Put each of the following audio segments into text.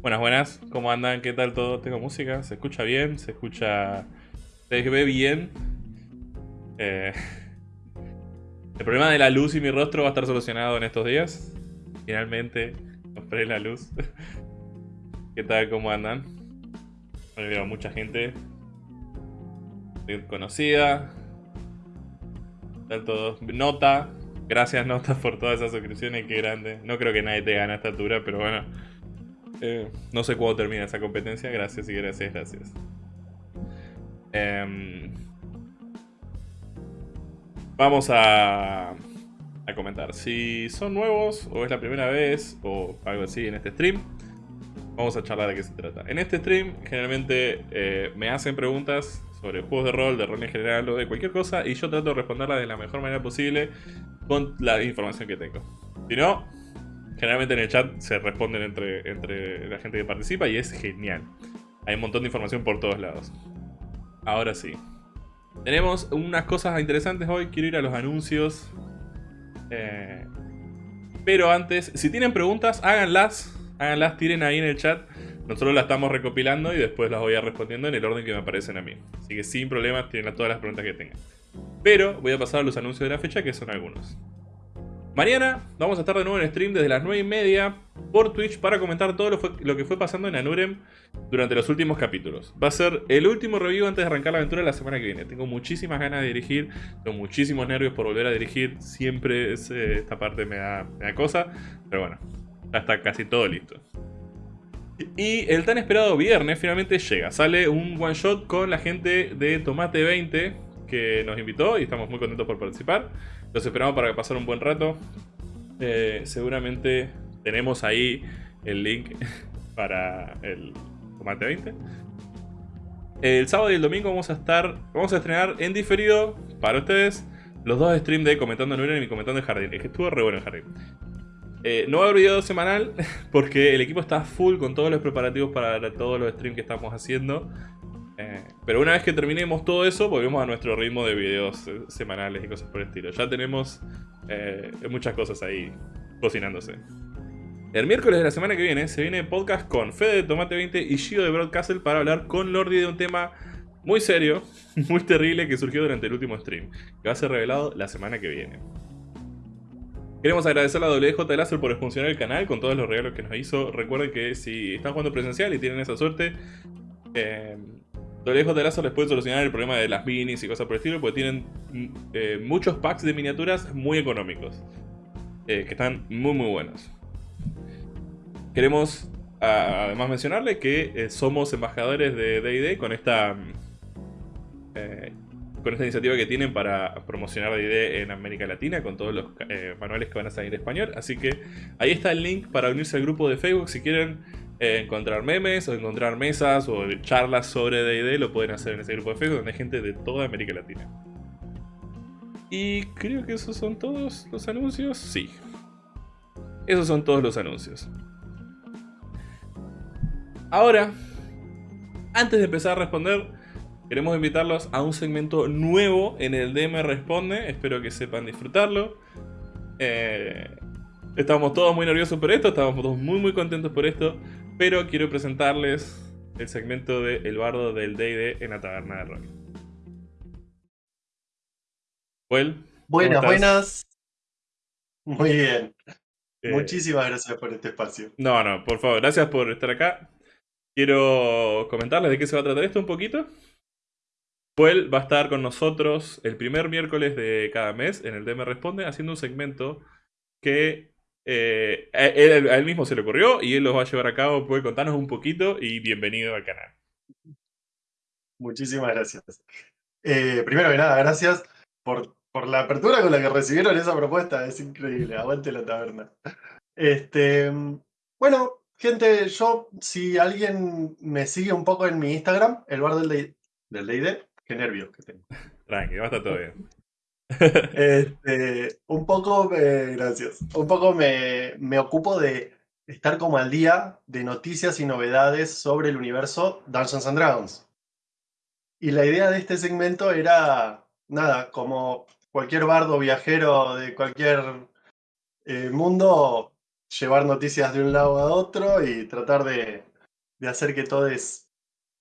Buenas, buenas. ¿Cómo andan? ¿Qué tal todo? Tengo música. ¿Se escucha bien? ¿Se escucha... ¿Se ve bien? Eh, El problema de la luz y mi rostro va a estar solucionado en estos días. Finalmente compré la luz. ¿Qué tal? ¿Cómo andan? Bueno, veo mucha gente conocida. Tal todo. Nota. Gracias Nota por todas esas suscripciones. Qué grande. No creo que nadie te gane a esta altura, pero bueno. Eh, no sé cuándo termina esa competencia. Gracias y gracias, gracias. Em, vamos a, a comentar. Si son nuevos o es la primera vez o algo así en este stream, vamos a charlar de qué se trata. En este stream generalmente eh, me hacen preguntas sobre juegos de rol, de rol en general o de cualquier cosa y yo trato de responderlas de la mejor manera posible con la información que tengo. Si no, generalmente en el chat se responden entre, entre la gente que participa y es genial. Hay un montón de información por todos lados. Ahora sí. Tenemos unas cosas interesantes hoy. Quiero ir a los anuncios. Eh, pero antes, si tienen preguntas, háganlas. Háganlas, tiren ahí en el chat. Nosotros las estamos recopilando y después las voy a respondiendo en el orden que me aparecen a mí. Así que sin problemas, tienen todas las preguntas que tengan. Pero voy a pasar a los anuncios de la fecha, que son algunos. Mañana vamos a estar de nuevo en stream desde las 9 y media por Twitch para comentar todo lo, que fue pasando en Anurem durante los últimos capítulos. Va a ser el último review antes de arrancar la aventura la semana que viene. Tengo muchísimas ganas de dirigir, tengo muchísimos nervios por volver a dirigir. Siempre esta parte me da, me da cosa, pero bueno, ya está casi todo listo. Y el tan esperado viernes finalmente llega. Sale un one shot con la gente de Tomate 20 que nos invitó y estamos muy contentos por participar. Los esperamos para pasar un buen rato. Eh, seguramente tenemos ahí el link para el Tomate 20. El sábado y el domingo vamos a estar, vamos a estrenar en diferido para ustedes los dos streams de Comentando en y Comentando en Jardín. Es que estuvo re bueno el Jardín. Eh, no va a haber video semanal porque el equipo está full con todos los preparativos para todos los streams que estamos haciendo. Eh, pero una vez que terminemos todo eso, volvemos a nuestro ritmo de videos eh, semanales y cosas por el estilo. Ya tenemos eh, muchas cosas ahí cocinándose. El miércoles de la semana que viene se viene podcast con Fede de Tomate 20 y Gio de Broadcastle para hablar con Lordi de un tema muy serio, muy terrible que surgió durante el último stream, que va a ser revelado la semana que viene. Queremos agradecer a WJ Láser por funcionar el canal con todos los regalos que nos hizo. Recuerden que si están jugando presencial y tienen esa suerte, eh, WJ Lazo les puede solucionar el problema de las minis y cosas por el estilo, porque tienen mm, eh, muchos packs de miniaturas muy económicos, eh, que están muy muy buenos. Queremos además mencionarle que eh, somos embajadores de D&D con esta con esta iniciativa que tienen para promocionar D&D en América Latina con todos los manuales que van a salir en español. Así que ahí está el link para unirse al grupo de Facebook si quieren encontrar memes o encontrar mesas o charlas sobre D&D lo pueden hacer en ese grupo de Facebook donde hay gente de toda América Latina. Y creo que esos son todos los anuncios. Sí. Esos son todos los anuncios. Ahora, antes de empezar a responder, queremos invitarlos a un segmento nuevo en el DM Responde. Espero que sepan disfrutarlo. Eh, estamos todos muy nerviosos por esto, estamos todos muy muy contentos por esto. Pero quiero presentarles el segmento de El Bardo del D&D en la Taberna de Rock. Buenas, buenas. Muy bien. Eh, Muchísimas gracias por este espacio. No, no, por favor, gracias por estar acá. Quiero comentarles de qué se va a tratar esto un poquito. Puel va a estar con nosotros el primer miércoles de cada mes en el DM Responde haciendo un segmento que eh, a, él, mismo se le ocurrió y él los va a llevar a cabo. Puede contarnos un poquito y bienvenido al canal. Muchísimas gracias. Eh, primero que nada, gracias por, por la apertura con la que recibieron esa propuesta. Es increíble. Aguante la taberna. Este, bueno, gente, yo, si alguien me sigue un poco en mi Instagram, el bar del DD, qué nervios que tengo. Tranqui, va a estar todo bien. Este, un poco, gracias, un poco me, me, ocupo de estar como al día de noticias y novedades sobre el universo Dungeons and Dragons. Y la idea de este segmento era, nada, como cualquier bardo viajero de cualquier eh, mundo, llevar noticias de un lado a otro y tratar de, de hacer que todos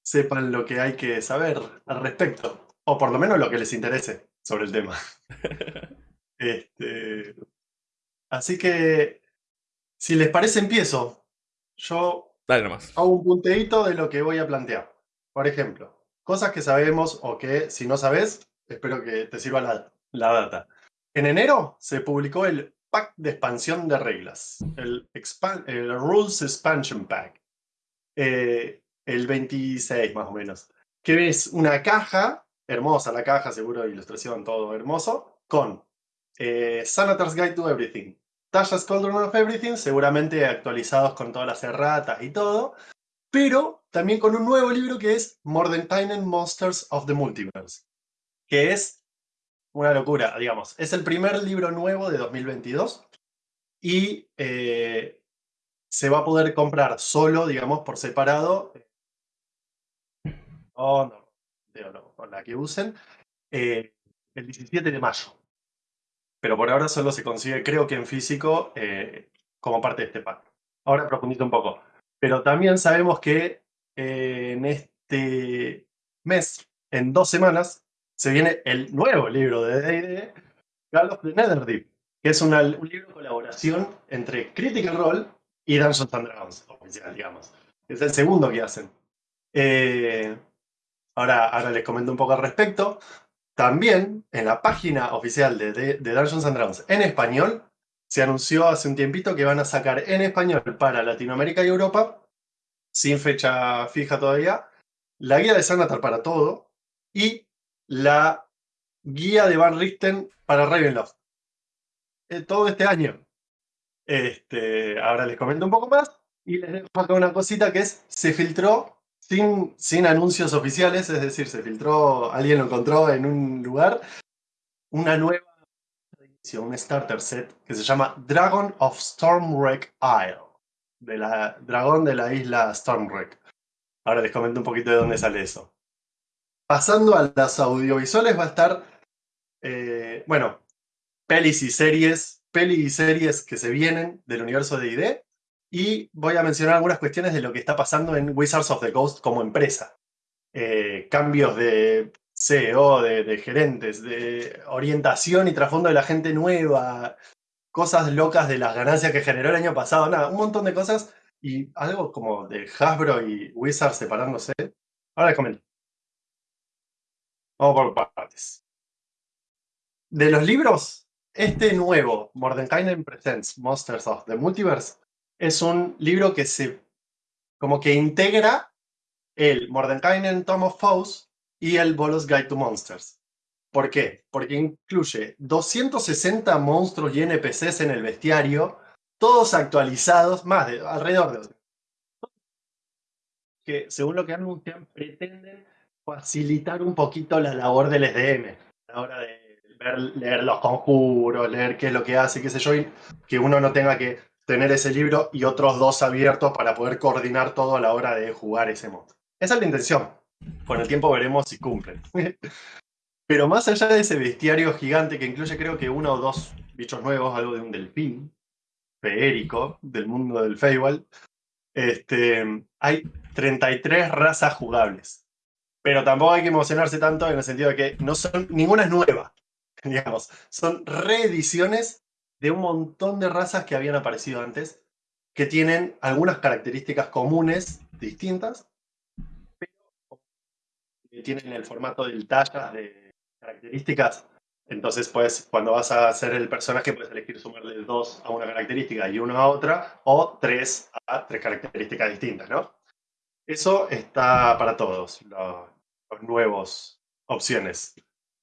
sepan lo que hay que saber al respecto, o por lo menos lo que les interese sobre el tema. este, así que, si les parece, empiezo. Yo Dale nomás. hago un punteíto de lo que voy a plantear. Por ejemplo, cosas que sabemos o que si no sabes, espero que te sirva la, la data. En enero se publicó el pack de expansión de reglas, el, el Rules Expansion Pack, eh, el 26 más o menos, que es una caja, hermosa la caja, seguro ilustración, todo hermoso, con eh, Sanatar's Guide to Everything, Tasha's Cauldron of Everything, seguramente actualizados con todas las erratas y todo, pero también con un nuevo libro que es Mordenkainen Monsters of the Multiverse, que es una locura, digamos. Es el primer libro nuevo de 2022 y eh, se va a poder comprar solo, digamos, por separado. Oh, no, no, no, con la que usen, eh, el 17 de mayo. Pero por ahora solo se consigue, creo que en físico, eh, como parte de este pack. Ahora profundizo un poco. Pero también sabemos que eh, en este mes, en dos semanas, se viene el nuevo libro de D&D, Call of the Netherdeep, que es una- un libro de colaboración entre Critical Role y Dungeons and Dragons, oficial, digamos. Es el segundo que hacen. Eh, ahora, ahora les comento un poco al respecto. También en la página oficial de, de- de Dungeons and Dragons en español, se anunció hace un tiempito que van a sacar en español para Latinoamérica y Europa, sin fecha fija todavía, la guía de Sanatar para todo y la guía de Van Richten para Ravenloft. Eh, todo este año. Este, ahora les comento un poco más y les dejo acá una cosita que es, se filtró sin, sin anuncios oficiales, es decir, se filtró, alguien lo encontró en un lugar, una nueva edición, un starter set que se llama Dragon of Stormwreck Isle, de la dragón de la isla Stormwreck. Ahora les comento un poquito de dónde sale eso. Pasando a las audiovisuales va a estar, eh, bueno, pelis y series, pelis y series que se vienen del universo de ID. Y voy a mencionar algunas cuestiones de lo que está pasando en Wizards of the Coast como empresa. Eh, cambios de CEO, de, de gerentes, de orientación y trasfondo de la gente nueva, cosas locas de las ganancias que generó el año pasado, nada, un montón de cosas y algo como de Hasbro y Wizards separándose. Ahora les comento. Vamos por partes. De los libros, este nuevo, Mordenkainen Presents Monsters of the Multiverse, es un libro que se como que integra el Mordenkainen Tome of Foes y el Bolos Guide to Monsters. ¿Por qué? Porque incluye 260 monstruos y NPCs en el bestiario, todos actualizados, más de alrededor de que según lo que anuncian pretenden facilitar un poquito la labor del SDM a la hora de leer los conjuros, leer qué es lo que hace, qué sé yo, y que uno no tenga que tener ese libro y otros dos abiertos para poder coordinar todo a la hora de jugar ese monstruo. Esa es la intención. Con el tiempo veremos si cumplen. Pero más allá de ese bestiario gigante que incluye creo que uno o dos bichos nuevos, algo de un delfín feérico del mundo del Feywild, este, hay 33 razas jugables. Pero tampoco hay que emocionarse tanto en el sentido de que no son, ninguna es nueva. Digamos, son reediciones de un montón de razas que habían aparecido antes, que tienen algunas características comunes distintas, pero que tienen el formato del talla de características. Entonces, pues, cuando vas a hacer el personaje, puedes elegir sumarle dos a una característica y uno a otra, o tres a tres características distintas, ¿no? Eso está para todos, lo- los nuevos opciones.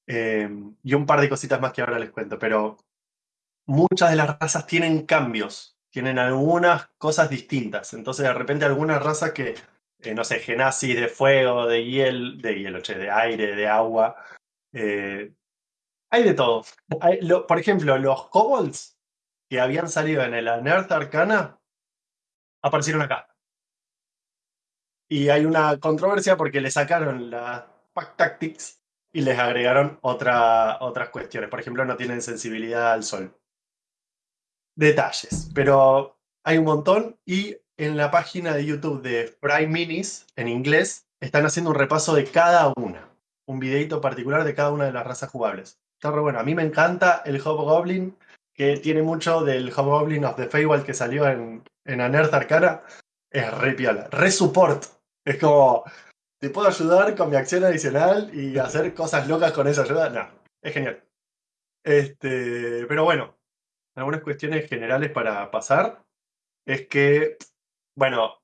Eh, y un par de cositas más que ahora les cuento, pero muchas de las razas tienen cambios, tienen algunas cosas distintas. Entonces, de repente, algunas razas que, eh, no sé, genasis de fuego, de hielo, de hielo, che, de aire, de agua, eh, hay de todo. Por ejemplo, los kobolds que habían salido en el Unearthed Arcana aparecieron acá. Y hay una controversia porque le sacaron la Pack Tactics y les agregaron otra, otras cuestiones. Por ejemplo, no tienen sensibilidad al sol. Detalles, pero hay un montón y en la página de YouTube de Prime Minis, en inglés, están haciendo un repaso de cada una. Un videito particular de cada una de las razas jugables. Está re bueno. A mí me encanta el Hobgoblin, que tiene mucho del Hobgoblin of the Feywild que salió en, en Anerth Arcana. Es re piola. Re support. Es como, te puedo ayudar con mi acción adicional y hacer cosas locas con esa ayuda. No, es genial. Este, pero bueno, algunas cuestiones generales para pasar es que, bueno,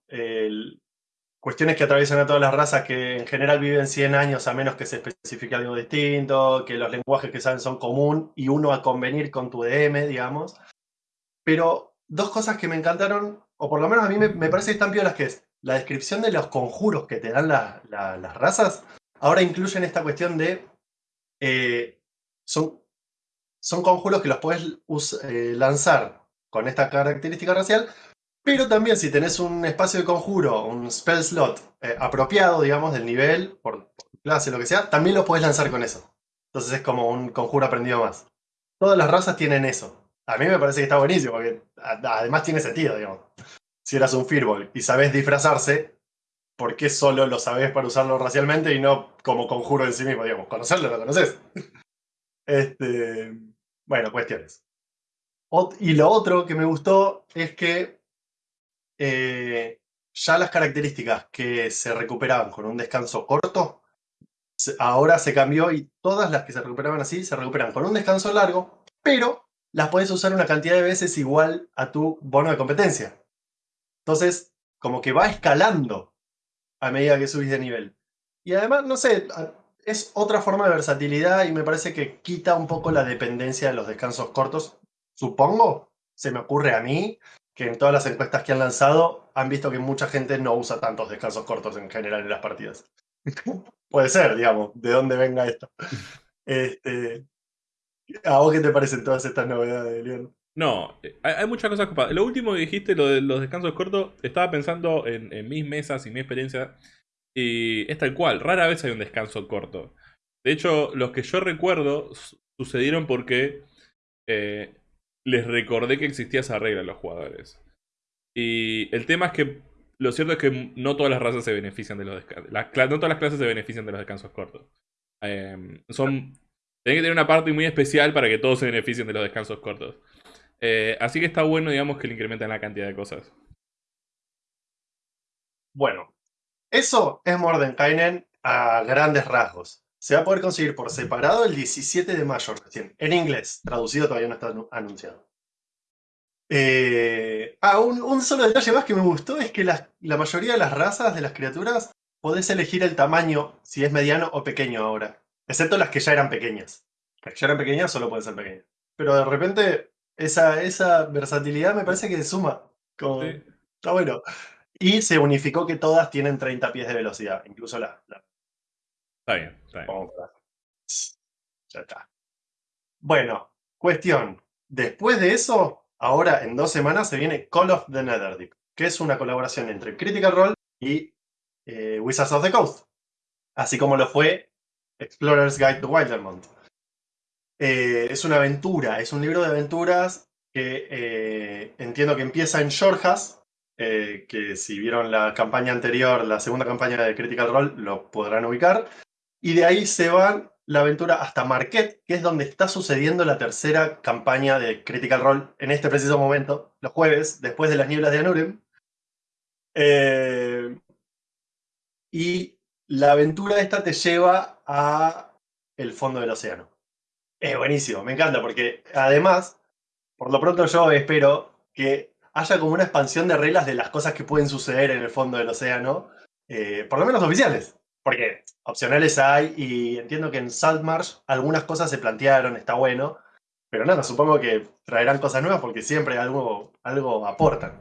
cuestiones que atraviesan a todas las razas que en general viven 100 años a menos que se especifique algo distinto, que los lenguajes que saben son común y uno a convenir con tu DM, digamos. Pero dos cosas que me encantaron, o por lo menos a mí me, parece que están piolas, que es la descripción de los conjuros que te dan las razas, ahora incluyen esta cuestión de... Eh, son son conjuros que los puedes eh, lanzar con esta característica racial, pero también si tenés un espacio de conjuro, un spell slot eh, apropiado, digamos, del nivel, por, clase, lo que sea, también lo puedes lanzar con eso. Entonces es como un conjuro aprendido más. Todas las razas tienen eso. A mí me parece que está buenísimo, porque además tiene sentido, digamos. Si eras un Fearball y sabes disfrazarse, ¿por qué solo lo sabes para usarlo racialmente y no como conjuro en sí mismo? Digamos, conocerlo lo conoces. Este, bueno, cuestiones. Y lo otro que me gustó es que eh, ya las características que se recuperaban con un descanso corto, ahora se cambió y todas las que se recuperaban así se recuperan con un descanso largo, pero las puedes usar una cantidad de veces igual a tu bono de competencia. Entonces, como que va escalando a medida que subís de nivel. Y además, no sé, es otra forma de versatilidad y me parece que quita un poco la dependencia de los descansos cortos. Supongo, se me ocurre a mí, que en todas las encuestas que han lanzado han visto que mucha gente no usa tantos descansos cortos en general en las partidas. Puede ser, digamos, de dónde venga esto. Este, ¿A vos qué te parecen todas estas novedades, Leon? No, hay, muchas cosas ocupadas. Lo último que dijiste, lo de los descansos cortos, estaba pensando en, en mis mesas y mi experiencia y es tal cual, rara vez hay un descanso corto. De hecho, los que yo recuerdo sucedieron porque eh, les recordé que existía esa regla a los jugadores. Y el tema es que lo cierto es que no todas las razas se benefician de los descansos. no todas las clases se benefician de los descansos cortos. Em, son. Tienen que tener una parte muy especial para que todos se beneficien de los descansos cortos. Eh, así que está bueno, digamos, que le incrementen la cantidad de cosas. Bueno, eso es Mordenkainen a grandes rasgos. Se va a poder conseguir por separado el 17 de mayo recién, en inglés. Traducido todavía no está anunciado. Eh, ah, un, solo detalle más que me gustó es que la, mayoría de las razas de las criaturas podés elegir el tamaño, si es mediano o pequeño ahora. Excepto las que ya eran pequeñas. Las que ya eran pequeñas solo pueden ser pequeñas. Pero de repente, esa, esa versatilidad me parece que suma. Está bueno. Y se unificó que todas tienen 30 pies de velocidad, incluso la. Está bien, está bien. Ya está. Bueno, cuestión. Después de eso, ahora en dos semanas se viene Call of the Netherdeep, que es una colaboración entre Critical Role y eh, Wizards of the Coast. Así como lo fue Explorer's Guide to Wildermont. Eh, es una aventura, es un libro de aventuras que eh, entiendo que empieza en Shorehas, eh, que si vieron la campaña anterior, la segunda campaña de Critical Role, lo podrán ubicar. Y de ahí se va la aventura hasta Marquette, que es donde está sucediendo la tercera campaña de Critical Role en este preciso momento, los jueves, después de las nieblas de Anurim. Eh, y la aventura esta te lleva a el fondo del océano. Es buenísimo, me encanta, porque además, por lo pronto yo espero que haya como una expansión de reglas de las cosas que pueden suceder en el fondo del océano, eh, por lo menos oficiales. Porque opcionales hay y entiendo que en Saltmarsh algunas cosas se plantearon, está bueno. Pero nada, supongo que traerán cosas nuevas porque siempre algo, algo aportan.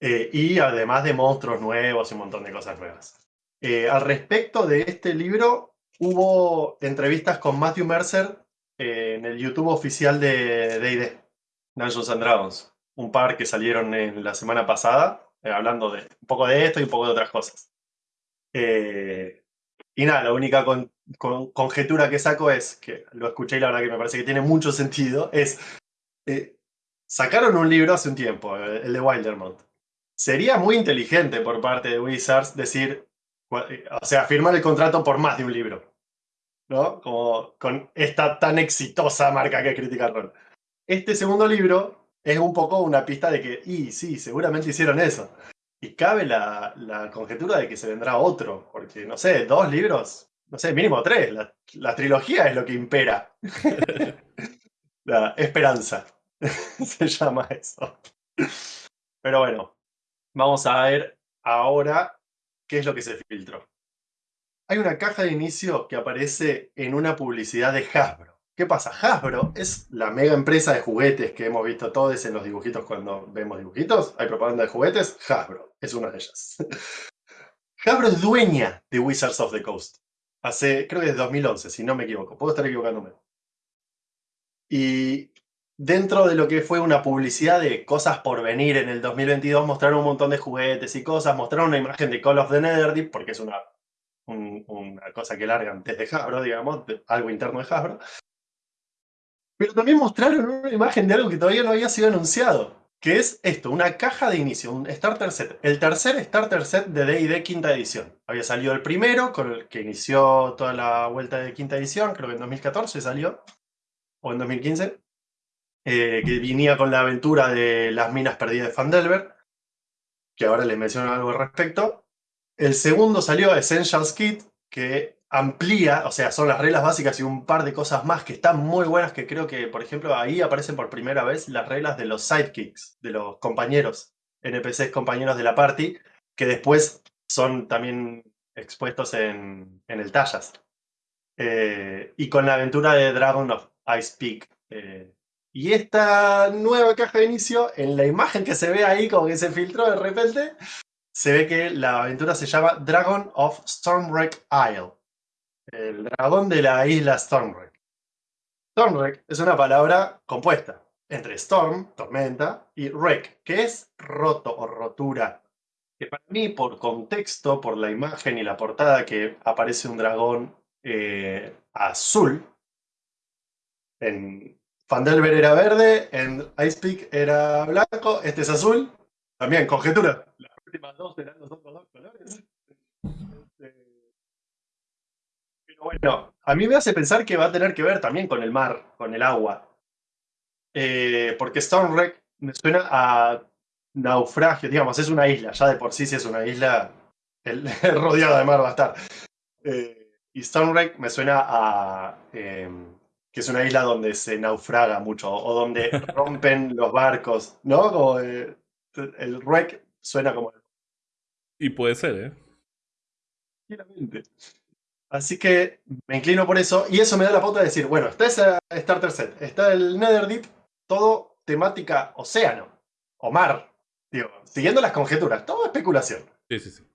Eh, y además de monstruos nuevos y un montón de cosas nuevas. Eh, al respecto de este libro, hubo entrevistas con Matthew Mercer en el YouTube oficial de D&D, Dungeons and Dragons un par que salieron en la semana pasada, eh, hablando de un poco de esto y un poco de otras cosas. Eh, y nada, la única conjetura que saco es, que lo escuché y la verdad que me parece que tiene mucho sentido, es, eh, sacaron un libro hace un tiempo, el de Wildermont. sería muy inteligente por parte de Wizards decir, o sea, firmar el contrato por más de un libro. ¿No? Como con esta tan exitosa marca que es Critical Role. Este segundo libro es un poco una pista de que, y sí, seguramente hicieron eso. Y cabe la, la conjetura de que se vendrá otro, porque, no sé, dos libros, no sé, mínimo tres. La, la trilogía es lo que impera. la esperanza se llama eso. Pero bueno, vamos a ver ahora qué es lo que se filtró. Hay una caja de inicio que aparece en una publicidad de Hasbro. ¿Qué pasa? Hasbro es la mega empresa de juguetes que hemos visto todos en los dibujitos cuando vemos dibujitos. Hay propaganda de juguetes. Hasbro es una de ellas. Hasbro es dueña de Wizards of the Coast. Hace, creo que desde 2011, si no me equivoco. Puedo estar equivocándome. Y dentro de lo que fue una publicidad de cosas por venir en el 2022, mostraron un montón de juguetes y cosas, mostraron una imagen de Call of the Netherdeep, porque es una, una cosa que largan desde Hasbro, digamos, algo interno de Hasbro. Pero también mostraron una imagen de algo que todavía no había sido anunciado, que es esto, una caja de inicio, un starter set. El tercer starter set de D&D quinta edición. Había salido el primero, con el que inició toda la vuelta de quinta edición, creo que en 2014 salió, o en 2015. Eh, que venía con la aventura de las minas perdidas de Fandelver, que ahora les menciono algo al respecto. El segundo salió Essentials Kit, que amplía, o sea, son las reglas básicas y un par de cosas más que están muy buenas, que creo que, por ejemplo, ahí aparecen por primera vez las reglas de los sidekicks, de los compañeros, NPCs compañeros de la party, que después son también expuestos en, el Tallas. Eh, y con la aventura de Dragon of Ice Peak, eh, y esta nueva caja de inicio, en la imagen que se ve ahí, como que se filtró de repente, se ve que la aventura se llama Dragon of Stormwreck Isle. El dragón de la isla Stormwreck. Stormwreck es una palabra compuesta entre storm, tormenta, y wreck, que es roto o rotura. Que para mí, por contexto, por la imagen y la portada que aparece un dragón eh, azul, en, Fandelver era verde, en Icepeak era blanco, este es azul. También, conjetura. Las últimas dos eran los dos colores. Bueno, a mí me hace pensar que va a tener que ver también con el mar, con el agua. Eh, porque Stormwreck me suena a naufragio, digamos, es una isla, ya de por sí si es una isla, el, rodeado de mar va a estar. Eh, y Stormwreck me suena a... Em, que es una isla donde se naufraga mucho o donde rompen los barcos, ¿no? Como eh, el wreck suena como... Y puede ser, ¿eh? Así que me inclino por eso y eso me da la pauta de decir, bueno, está esa Starter Set, está el Netherdeep, todo temática océano o mar, digo, siguiendo las conjeturas, todo especulación. Sí, sí, sí.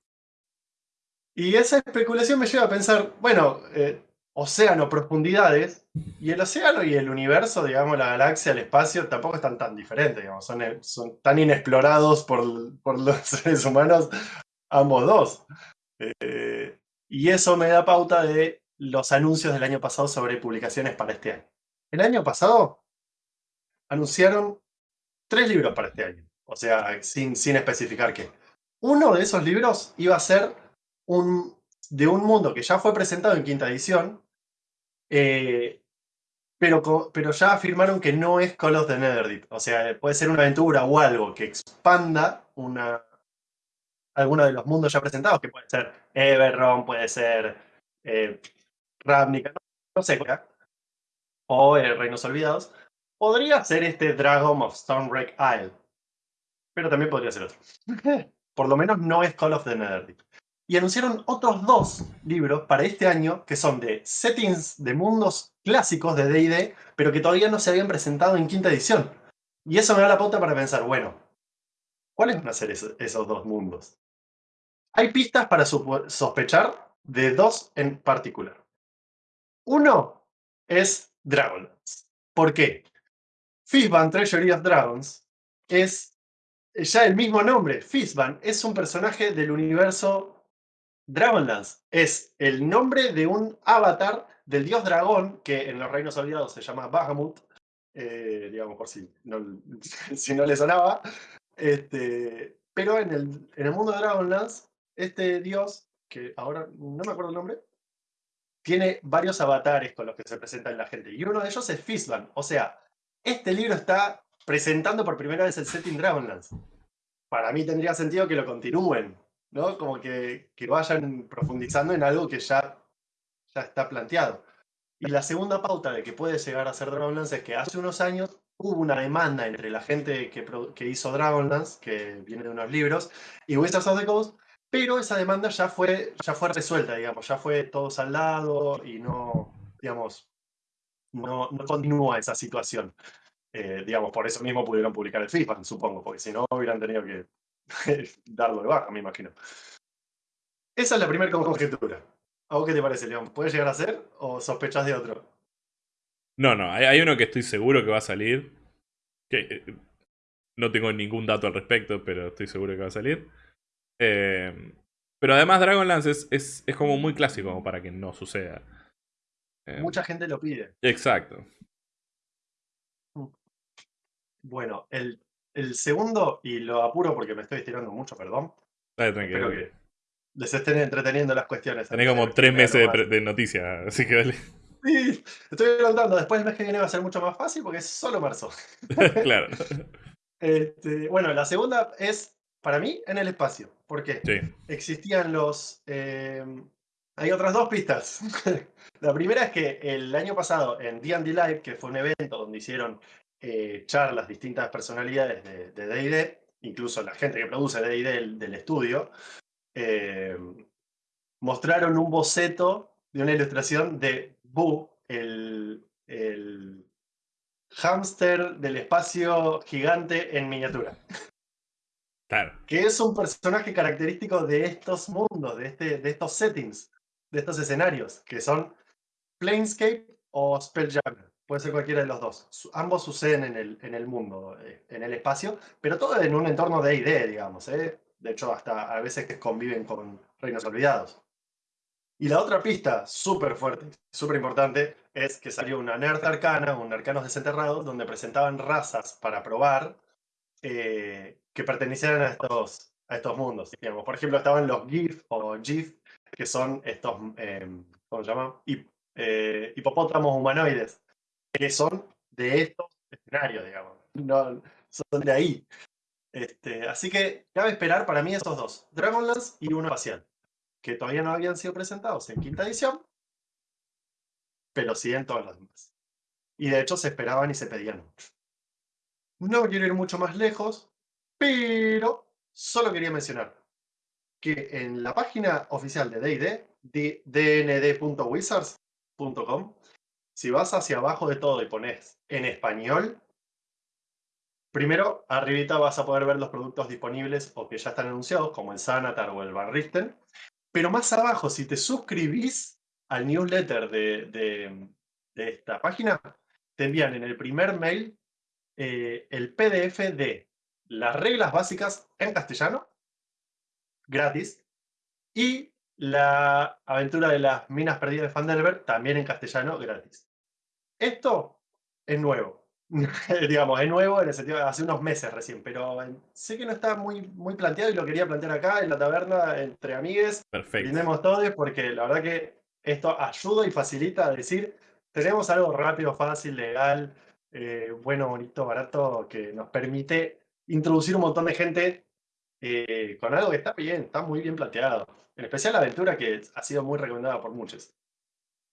Y esa especulación me lleva a pensar, bueno, eh, océano, profundidades, y el océano y el universo, digamos, la galaxia, el espacio, tampoco están tan diferentes, digamos, son, eh, son tan inexplorados por, los seres humanos ambos dos. Eh, y eso me da pauta de los anuncios del año pasado sobre publicaciones para este año. El año pasado anunciaron tres libros para este año, o sea, sin, sin especificar qué. Uno de esos libros iba a ser un, de un mundo que ya fue presentado en quinta edición, eh, pero, pero ya afirmaron que no es Call of the Netherdeep. O sea, puede ser una aventura o algo que expanda una, alguno de los mundos ya presentados, que puede ser Everron, puede ser eh, Ravnica, no, sé, o eh, Reinos Olvidados. Podría ser este Dragon of Stormwreck Isle, pero también podría ser otro. Por lo menos no es Call of the Netherdeep y anunciaron otros dos libros para este año que son de settings de mundos clásicos de D&D, pero que todavía no se habían presentado en quinta edición. Y eso me da la pauta para pensar, bueno, ¿cuáles van a ser esos dos mundos? Hay pistas para sospechar de dos en particular. Uno es Dragonlance. ¿Por qué? Fizban Treasury of Dragons es ya el mismo nombre. Fizban es un personaje del universo Dragonlance es el nombre de un avatar del dios dragón que en los reinos olvidados se llama Bahamut, eh, digamos por si no, si no le sonaba. Este, Pero en el, en el mundo de Dragonlance, este dios, que ahora no me acuerdo el nombre, tiene varios avatares con los que se presenta en la gente. Y uno de ellos es Fistban. O sea, este libro está presentando por primera vez el setting Dragonlance. Para mí tendría sentido que lo continúen, ¿no? Como que, que vayan profundizando en algo que ya, ya está planteado. Y la segunda pauta de que puede llegar a ser Dragonlance es que hace unos años hubo una demanda entre la gente que, que hizo Dragonlance, que viene de unos libros, y Wizards of the Coast, pero esa demanda ya fue, ya fue resuelta, digamos, ya fue todo saldado y no, digamos, no, no continúa esa situación. Eh, digamos, por eso mismo pudieron publicar el FIFA, supongo, porque si no hubieran tenido que darlo de baja, me imagino. Esa es la primera conjetura. ¿A vos qué te parece, León? ¿Puede llegar a ser o sospechas de otro? No, no, hay, uno que estoy seguro que va a salir. Que eh, no tengo ningún dato al respecto, pero estoy seguro que va a salir. Eh, pero además Dragonlance es, es, es, como muy clásico como para que no suceda. Mucha gente lo pide. Exacto. Bueno, el, el, segundo, y lo apuro porque me estoy estirando mucho, perdón. Tranquilo. Espero que les estén entreteniendo las cuestiones. Tenés como tres meses de, noticias, así que dale. Sí, estoy adelantando. Después el mes que viene va a ser mucho más fácil porque es solo marzo. claro. Este, bueno, la segunda es, para mí, en el espacio. ¿Por qué? Sí. Existían los... Eh, hay otras dos pistas. la primera es que el año pasado en D&D Live, que fue un evento donde hicieron eh, charlas distintas personalidades de D&D, incluso la gente que produce D&D del, estudio, eh, mostraron un boceto de una ilustración de Boo, el, el hámster del espacio gigante en miniatura. Claro. Que es un personaje característico de estos mundos, de, este, de estos settings, de estos escenarios, que son Planescape o Spelljammer. Puede ser cualquiera de los dos. Ambos suceden en el, en el mundo, eh, en el espacio, pero todo en un entorno de ID, digamos. ¿eh? De hecho, hasta a veces que conviven con reinos olvidados. Y la otra pista, súper fuerte, súper importante, es que salió una Nerd Arcana, un Arcanos Desenterrados, donde presentaban razas para probar eh, que pertenecieran a estos, a estos mundos. Digamos. Por ejemplo, estaban los GIF o GIF, que son estos, ¿cómo se llama? hipopótamos humanoides que son de estos escenarios, digamos. No, son de ahí. Este, así que cabe esperar para mí esos dos, Dragonlance y uno espacial, que todavía no habían sido presentados en quinta edición, pero sí en todas las demás. Y de hecho se esperaban y se pedían mucho. No quiero ir mucho más lejos, pero solo quería mencionar que en la página oficial de D&D, dnd.wizards.com, si vas hacia abajo de todo y pones en español, primero, arribita vas a poder ver los productos disponibles o que ya están anunciados, como el Sanatar o el Barristen. Pero más abajo, si te suscribís al newsletter de, esta página, te envían en el primer mail eh, el PDF de las reglas básicas en castellano, gratis, y la aventura de las minas perdidas de Fandelver, también en castellano, gratis. Esto es nuevo. Digamos, es nuevo en el sentido de hace unos meses recién, pero sé que no está muy, muy planteado y lo quería plantear acá en la taberna entre amigues. Perfecto. Brindemos todos porque la verdad que esto ayuda y facilita a decir, tenemos algo rápido, fácil, legal, eh, bueno, bonito, barato, que nos permite introducir un montón de gente eh, con algo que está bien, está muy bien planteado. En especial la aventura que ha sido muy recomendada por muchos.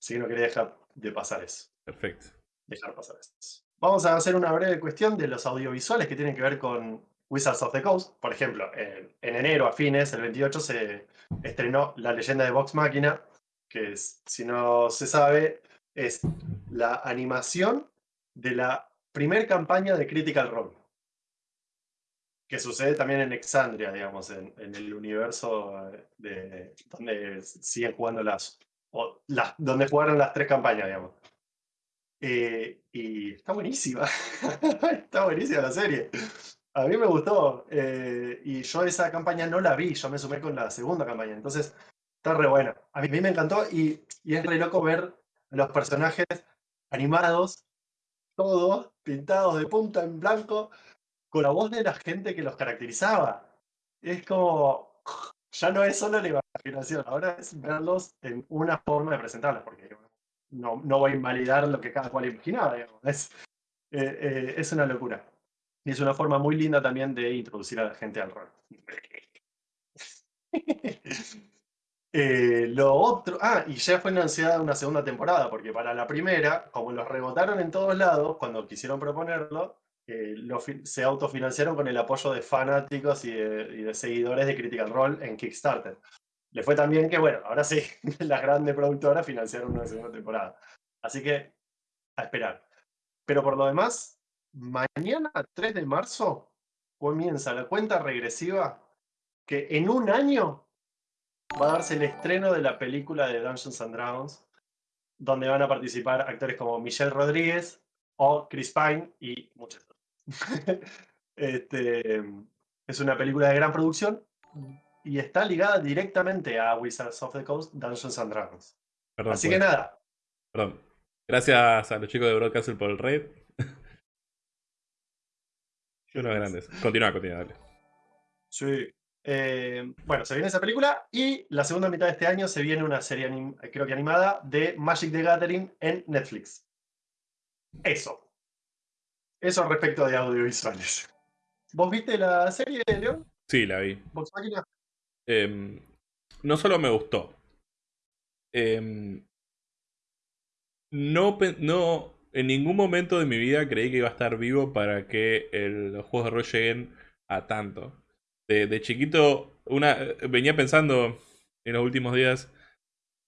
Así que no quería dejar de pasar eso. Perfecto. Dejar pasar esto. Vamos a hacer una breve cuestión de los audiovisuales que tienen que ver con Wizards of the Coast. Por ejemplo, en, enero a fines, el 28, se estrenó La leyenda de Vox Máquina, que es, si no se sabe, es la animación de la primer campaña de Critical Role. Que sucede también en Exandria, digamos, en, el universo de, donde siguen jugando las, las, donde jugaron las tres campañas, digamos. Eh, y está buenísima. está buenísima la serie. A mí me gustó. Eh, y yo esa campaña no la vi, yo me sumé con la segunda campaña. Entonces, está re buena. A mí, me encantó y, y, es re loco ver los personajes animados, todos pintados de punta en blanco, con la voz de la gente que los caracterizaba. es como, ya no es solo la imaginación, ahora es verlos en una forma de presentarlos, porque no, no voy a invalidar lo que cada cual imaginaba, Es, eh, eh, es una locura. Y es una forma muy linda también de introducir a la gente al rol. Eh, lo otro, ah, y ya fue anunciada una segunda temporada, porque para la primera, como los rebotaron en todos lados cuando quisieron proponerlo, se autofinanciaron con el apoyo de fanáticos y de, seguidores de Critical Role en Kickstarter. Le fue también que, bueno, ahora sí, las grandes productoras financiaron una segunda temporada. Así que, a esperar. Pero por lo demás, mañana, 3 de marzo, comienza la cuenta regresiva que en un año va a darse el estreno de la película de Dungeons and Dragons, donde van a participar actores como Michelle Rodríguez o Chris Pine y muchos. este, es una película de gran producción y está ligada directamente a Wizards of the Coast Dungeons and Dragons. Así que nada. Perdón. Gracias a los chicos de Broadcastle por el raid. Uno grandes. Continúa, continúa, dale. Sí. Eh, bueno, se viene esa película y la segunda mitad de este año se viene una serie, creo que animada, de Magic the Gathering en Netflix. Eso. Eso respecto de audiovisuales. ¿Vos viste la serie, León? Sí, la vi. Eh, no solo me gustó. Eh, no, no, en ningún momento de mi vida creí que iba a estar vivo para que los juegos de rol lleguen a tanto de, chiquito, una, venía pensando en los últimos días,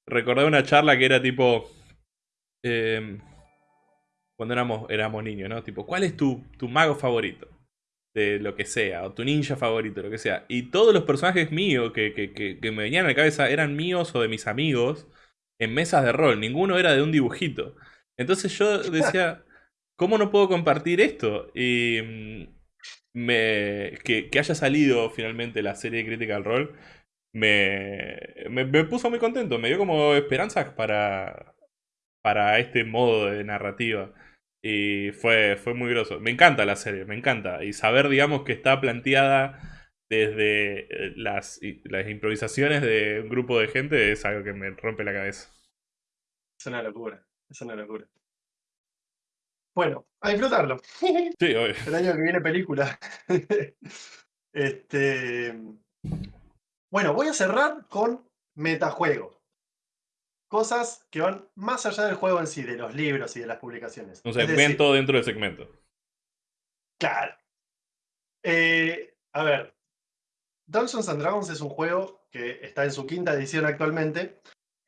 recordé una charla que era tipo, em, cuando éramos, éramos niños, ¿no? Tipo, ¿cuál es tu, tu mago favorito? De lo que sea, o tu ninja favorito, lo que sea. Y todos los personajes míos que, que, que, me venían a la cabeza eran míos o de mis amigos en mesas de rol. Ninguno era de un dibujito. Entonces yo decía, ¿cómo no puedo compartir esto? Y mm, me, que, haya salido finalmente la serie de Critical Role me, me, puso muy contento, me dio como esperanzas para, para este modo de narrativa. Y fue, fue muy groso. Me encanta la serie, me encanta. Y saber, digamos, que está planteada desde eh, las, las improvisaciones de un grupo de gente es algo que me rompe la cabeza. Es una locura, es una locura. Bueno, a disfrutarlo. Sí, obvio. El año que viene película. este. Bueno, voy a cerrar con metajuego. Cosas que van más allá del juego en sí, de los libros y de las publicaciones. Un segmento dentro del segmento. Claro. Eh, a ver, Dungeons and Dragons es un juego que está en su quinta edición actualmente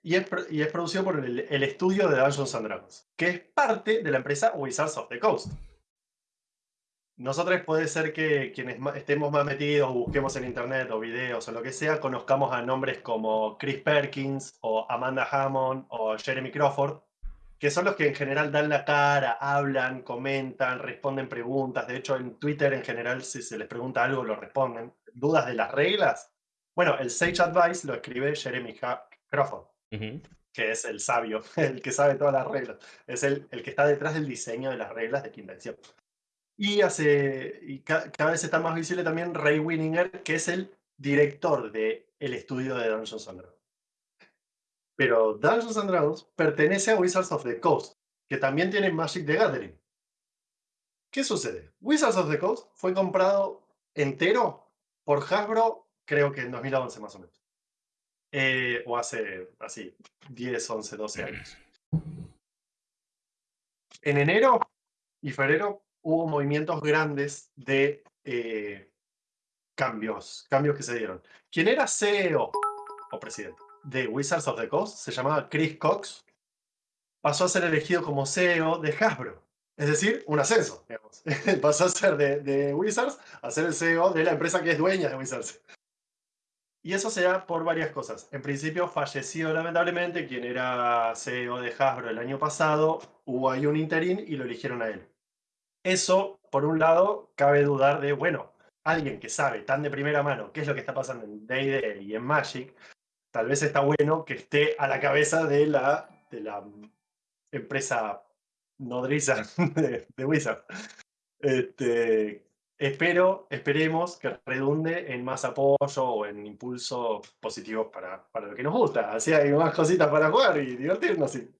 y es, producido por el, estudio de Dungeons and Dragons, que es parte de la empresa Wizards of the Coast. Nosotros puede ser que quienes estemos más metidos, busquemos en internet o videos o lo que sea, conozcamos a nombres como Chris Perkins o Amanda Hammond o Jeremy Crawford, que son los que en general dan la cara, hablan, comentan, responden preguntas. De hecho, en Twitter en general, si se les pregunta algo, lo responden. ¿Dudas de las reglas? Bueno, el Sage Advice lo escribe Jeremy Crawford que es el sabio, el que sabe todas las reglas. Es el, el que está detrás del diseño de las reglas de quinta edición. Y, hace, cada vez está más visible también Ray Winninger, que es el director del el estudio de Dungeons and Dragons. Pero Dungeons and Dragons pertenece a Wizards of the Coast, que también tiene Magic the Gathering. ¿Qué sucede? Wizards of the Coast fue comprado entero por Hasbro, creo que en 2011 más o menos. Eh, o hace así, 10, 11, 12 años. En enero y febrero hubo movimientos grandes de eh, cambios, cambios que se dieron. Quien era CEO o presidente de Wizards of the Coast se llamaba Chris Cox, pasó a ser elegido como CEO de Hasbro. Es decir, un ascenso, digamos. pasó a ser de, de Wizards a ser el CEO de la empresa que es dueña de Wizards. Y eso se da por varias cosas. En principio falleció lamentablemente quien era CEO de Hasbro el año pasado, hubo ahí un interín y lo eligieron a él. Eso, por un lado, cabe dudar de, bueno, alguien que sabe tan de primera mano qué es lo que está pasando en D&D y en Magic, tal vez está bueno que esté a la cabeza de la, de la empresa nodriza de, de Wizard. Este, espero, esperemos que redunde en más apoyo o en impulsos positivos para, para lo que nos gusta. Así hay más cositas para jugar y divertirnos y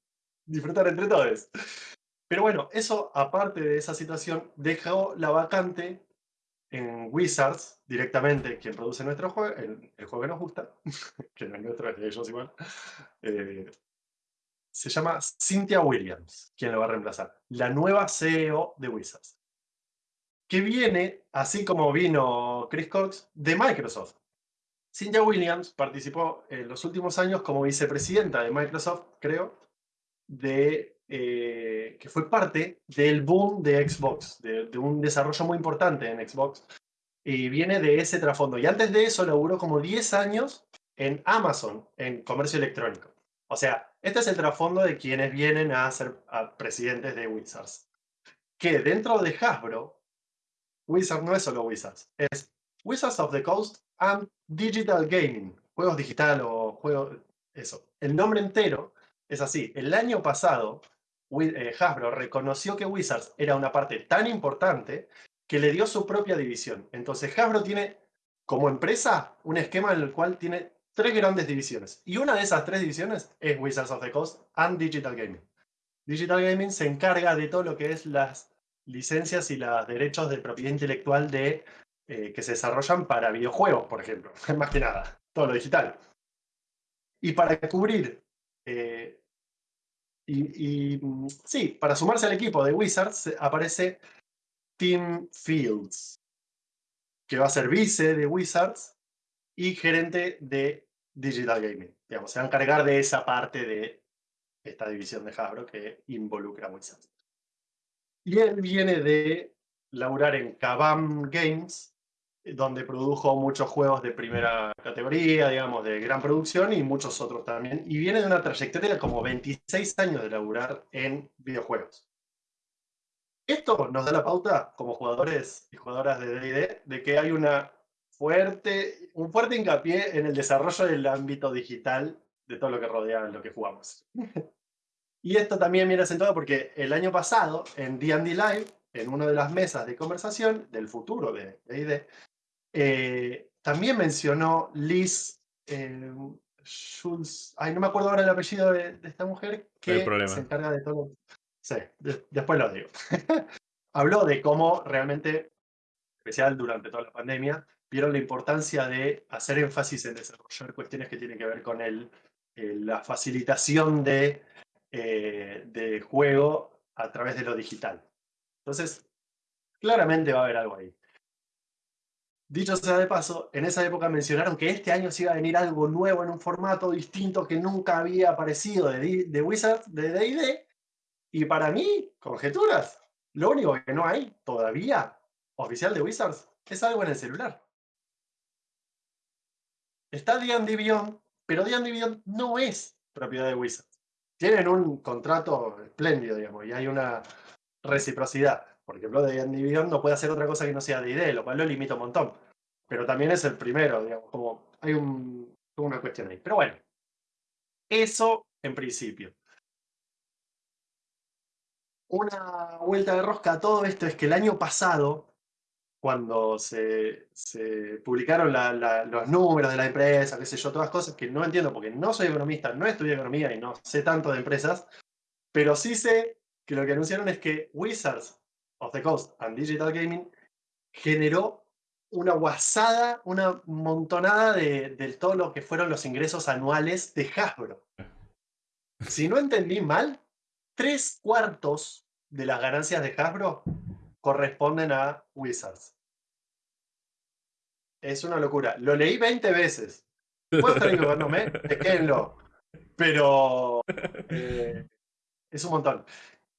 disfrutar entre todos. Pero bueno, eso aparte de esa situación, dejó la vacante en Wizards directamente, quien produce nuestro juego, el, juego que nos gusta, que no es nuestro, es de ellos igual. Eh, se llama Cynthia Williams, quien lo va a reemplazar. La nueva CEO de Wizards. Que viene, así como vino Chris Cox, de Microsoft. Cynthia Williams participó en los últimos años como vicepresidenta de Microsoft, creo, de, eh, que fue parte del boom de Xbox, de, de, un desarrollo muy importante en Xbox. Y viene de ese trasfondo. Y antes de eso laburó como 10 años en Amazon, en comercio electrónico. O sea, este es el trasfondo de quienes vienen a ser presidentes de Wizards. Que dentro de Hasbro, Wizards no es solo Wizards, es Wizards of the Coast and Digital Gaming. Juegos digital o juegos... Eso. El nombre entero es así. El año pasado, Hasbro reconoció que Wizards era una parte tan importante que le dio su propia división. Entonces Hasbro tiene como empresa un esquema en el cual tiene tres grandes divisiones. Y una de esas tres divisiones es Wizards of the Coast and Digital Gaming. Digital Gaming se encarga de todo lo que es las licencias y los derechos de propiedad intelectual de, eh, que se desarrollan para videojuegos, por ejemplo. Más que nada, todo lo digital. Y para cubrir, eh, y, y, sí, para sumarse al equipo de Wizards aparece Tim Fields, que va a ser vice de Wizards y gerente de Digital Gaming. Digamos, se va a encargar de esa parte de esta división de Hasbro que involucra a Wizards. Y él viene de laburar en Kabam Games, donde produjo muchos juegos de primera categoría, digamos, de gran producción y muchos otros también. Y viene de una trayectoria de como 26 años de laburar en videojuegos. Esto nos da la pauta, como jugadores y jugadoras de D&D, de que hay una fuerte, un fuerte hincapié en el desarrollo del ámbito digital de todo lo que rodea lo que jugamos. y esto también viene acentuado porque el año pasado, en D&D Live, en una de las mesas de conversación del futuro de D&D, eh, también mencionó Liz eh, Schultz, ay, no me acuerdo ahora el apellido de, esta mujer, que se encarga de todo. Sí, después lo digo. Habló de cómo realmente, especial durante toda la pandemia, vieron la importancia de hacer énfasis en desarrollar cuestiones que tienen que ver con el, eh, la facilitación de, eh, de juego a través de lo digital. Entonces, claramente va a haber algo ahí. Dicho sea de paso, en esa época mencionaron que este año se iba a venir algo nuevo en un formato distinto que nunca había aparecido de, de Wizard, de D&D, y para mí, conjeturas, lo único que no hay todavía oficial de Wizards es algo en el celular. Está D&D Beyond, pero D&D Beyond no es propiedad de Wizards. Tienen un contrato espléndido, digamos, y hay una reciprocidad. Por ejemplo, D&D Beyond no puede hacer otra cosa que no sea D&D, lo cual lo limita un montón. Pero también es el primero, digamos, como hay un, una cuestión ahí. Pero bueno, eso en principio. Una vuelta de rosca a todo esto es que el año pasado cuando se, se publicaron los números de la empresa, qué sé yo, todas cosas que no entiendo porque no soy economista, no estudié economía y no sé tanto de empresas, pero sí sé que lo que anunciaron es que Wizards of the Coast and Digital Gaming generó una guasada, una montonada de, de todo lo que fueron los ingresos anuales de Hasbro. Si no entendí mal, tres cuartos de las ganancias de Hasbro corresponden a Wizards. Es una locura. Lo leí 20 veces. Puedo estar equivocándome, quédenlo. Pero eh, es un montón.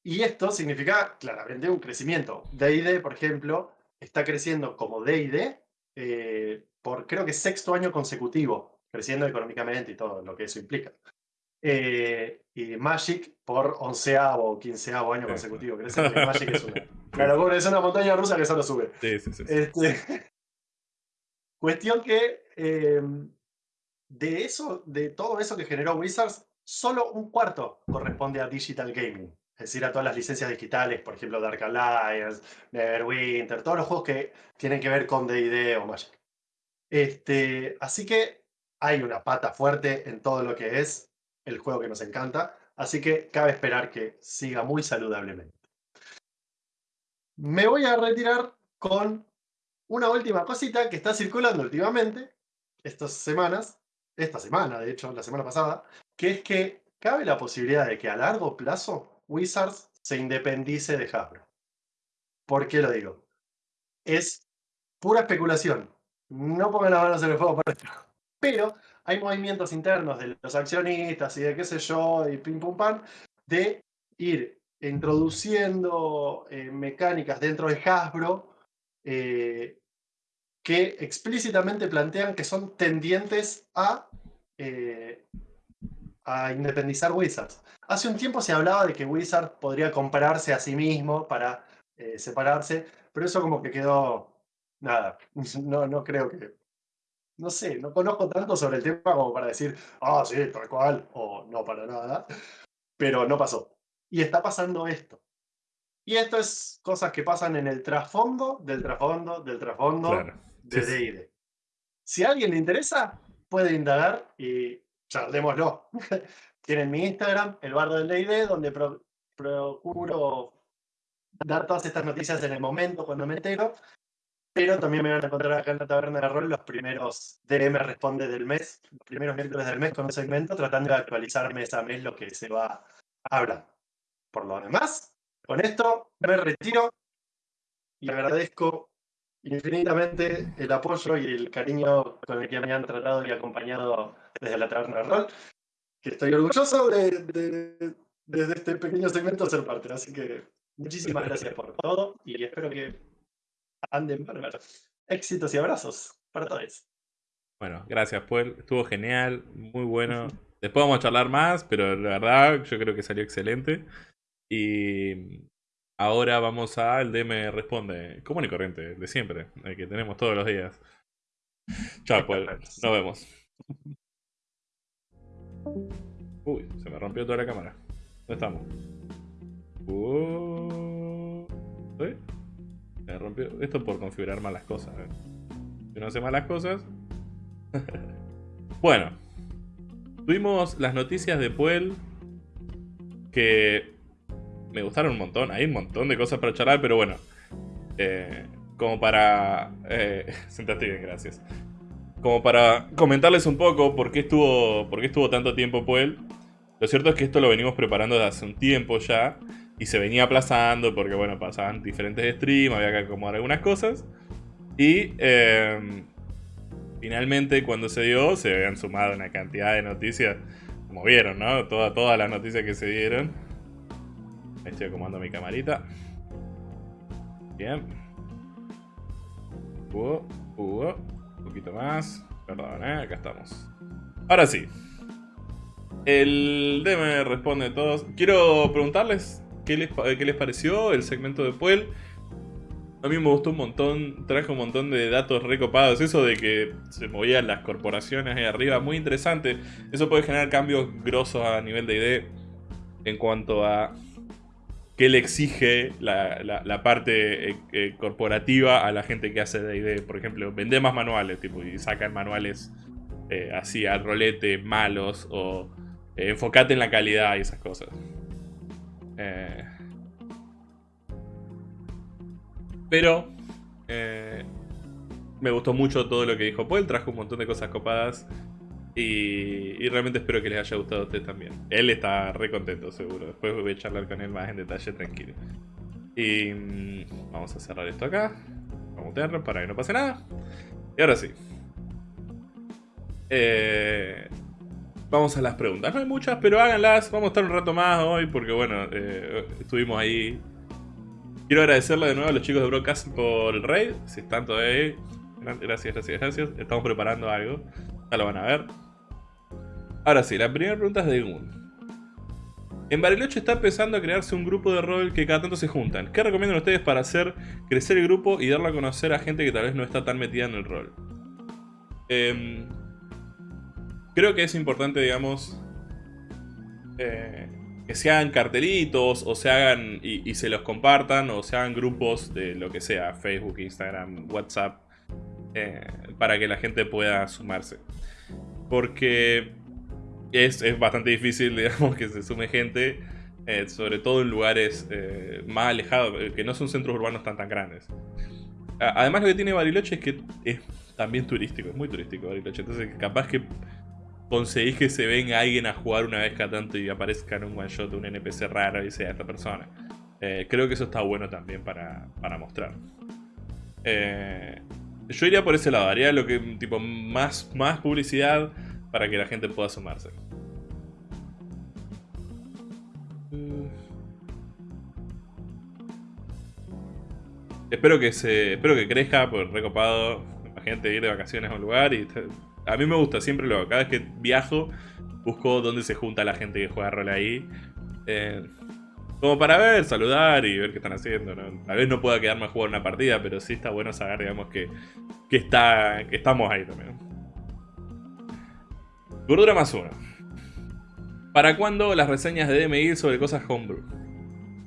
Y esto significa claramente un crecimiento. DD, por ejemplo, está creciendo como DD eh, por creo que sexto año consecutivo, creciendo económicamente y todo lo que eso implica. Eh, y Magic por onceavo o quinceavo año consecutivo. Crece que Magic es una, Claro, es una montaña rusa que solo sube. Sí, sí, sí. Este, cuestión que eh, de eso, de todo eso que generó Wizards, solo un cuarto corresponde a Digital Gaming. Es decir, a todas las licencias digitales, por ejemplo, Dark Alliance, Neverwinter, todos los juegos que tienen que ver con D&D o Magic. Este, así que hay una pata fuerte en todo lo que es el juego que nos encanta, así que cabe esperar que siga muy saludablemente. Me voy a retirar con una última cosita que está circulando últimamente, estas semanas, esta semana, de hecho, la semana pasada, que es que cabe la posibilidad de que a largo plazo Wizards se independice de Hasbro. ¿Por qué lo digo? Es pura especulación. No pongan las manos en el fuego por esto. Pero hay movimientos internos de los accionistas y de qué sé yo, y pim pum pam, de ir introduciendo eh, mecánicas dentro de Hasbro eh, que explícitamente plantean que son tendientes a, eh, a independizar Wizards. Hace un tiempo se hablaba de que Wizard podría comprarse a sí mismo para separarse, pero eso como que quedó nada. No, no creo que. No sé, no conozco tanto sobre el tema como para decir, ah, sí, tal cual, o no para nada. Pero no pasó. Y está pasando esto. Y esto es cosas que pasan en el trasfondo del trasfondo del trasfondo de D&D. Si a alguien le interesa, puede indagar y charlémoslo. Tienen mi Instagram, el bardo del D&D, donde procuro dar todas estas noticias en el momento cuando me entero. Pero también me van a encontrar acá en la taberna de rol los primeros DM responde del mes, los primeros miércoles del mes con un segmento, tratando de actualizar mes a mes lo que se va hablando. Por lo demás, con esto me retiro y agradezco infinitamente el apoyo y el cariño con el que me han tratado y acompañado desde la taberna de rol, que estoy orgulloso de, desde este pequeño segmento ser parte. Así que muchísimas gracias por todo y espero que anden bárbaro. Éxitos y abrazos para todos. Bueno, gracias, Paul. Estuvo genial, muy bueno. Después vamos a charlar más, pero la verdad yo creo que salió excelente. Y ahora vamos al DM Responde, común y corriente, de siempre, el que tenemos todos los días. Chao, pues, nos vemos. Uy, se me rompió toda la cámara. ¿Dónde estamos? Uh, Me rompió. Esto por configurar malas cosas. ¿eh? Si no hace malas cosas. bueno. Tuvimos las noticias de Puel. Que me gustaron un montón. Hay un montón de cosas para charlar, pero bueno. Eh, como para... Eh, sentate bien, gracias. Como para comentarles un poco por qué estuvo, por qué estuvo tanto tiempo Puel. Lo cierto es que esto lo venimos preparando desde hace un tiempo ya. Y se venía aplazando porque, bueno, pasaban diferentes streams, había que acomodar algunas cosas. Y em, finalmente cuando se dio, se habían sumado una cantidad de noticias, como vieron, ¿no? todas las noticias que se dieron. Estoy acomodando mi camarita. Bien. Un poquito más. Perdón, ¿eh? acá estamos. Ahora sí. El DM responde a todos. Quiero preguntarles qué les, qué les pareció el segmento de Puel. A mí me gustó un montón, traje un montón de datos recopados. Eso de que se movían las corporaciones ahí arriba, muy interesante. Eso puede generar cambios grosos a nivel de ID en cuanto a qué le exige la, parte eh, eh, corporativa a la gente que hace D&D. Por ejemplo, vende más manuales tipo, y sacan manuales eh, así al rolete, malos, o enfocate en la calidad y esas cosas. pero me gustó mucho todo lo que dijo Paul, trajo un montón de cosas copadas. Y, realmente espero que les haya gustado a ustedes también. Él está re contento, seguro. Después voy a charlar con él más en detalle, tranquilo. Y mm, vamos a cerrar esto acá. Vamos a mutearlo para que no pase nada. Y ahora sí. Eh, vamos a las preguntas. No hay muchas, pero háganlas. Vamos a estar un rato más hoy porque, bueno, eh, estuvimos ahí. Quiero agradecerle de nuevo a los chicos de Broadcast por el raid. Si están todavía ahí. Gracias, gracias, gracias. Estamos preparando algo. Ya lo van a ver. Ahora sí, la primera pregunta es de Gun. En Bariloche está empezando a crearse un grupo de rol que cada tanto se juntan. ¿Qué recomiendan ustedes para hacer crecer el grupo y darlo a conocer a gente que tal vez no está tan metida en el rol? Em, creo que es importante, digamos, eh, que se hagan cartelitos o se hagan y, se los compartan o se hagan grupos de lo que sea, Facebook, Instagram, WhatsApp, eh, para que la gente pueda sumarse. Porque es, bastante difícil, digamos, que se sume gente, eh, sobre todo en lugares eh, más alejados, que no son centros urbanos tan tan grandes. Además lo que tiene Bariloche es que es también turístico, es muy turístico Bariloche, entonces capaz que conseguís que se venga alguien a jugar una vez cada tanto y aparezca en un one shot un NPC raro y sea esta persona. Eh, creo que eso está bueno también para, mostrar. Eh, yo iría por ese lado, haría lo que tipo más, más publicidad para que la gente pueda sumarse. Mm. Espero que se. Espero que crezca, por recopado. Imagínate ir de vacaciones a un lugar y a mí me gusta, siempre lo hago. Cada vez que viajo, busco dónde se junta la gente que juega rol ahí. Eh, como para ver, saludar y ver qué están haciendo. Tal vez no pueda quedarme a jugar una partida, pero sí está bueno saber, digamos, que, que, está, que estamos ahí también. Gordura más uno. ¿Para cuándo las reseñas de DMI sobre cosas homebrew?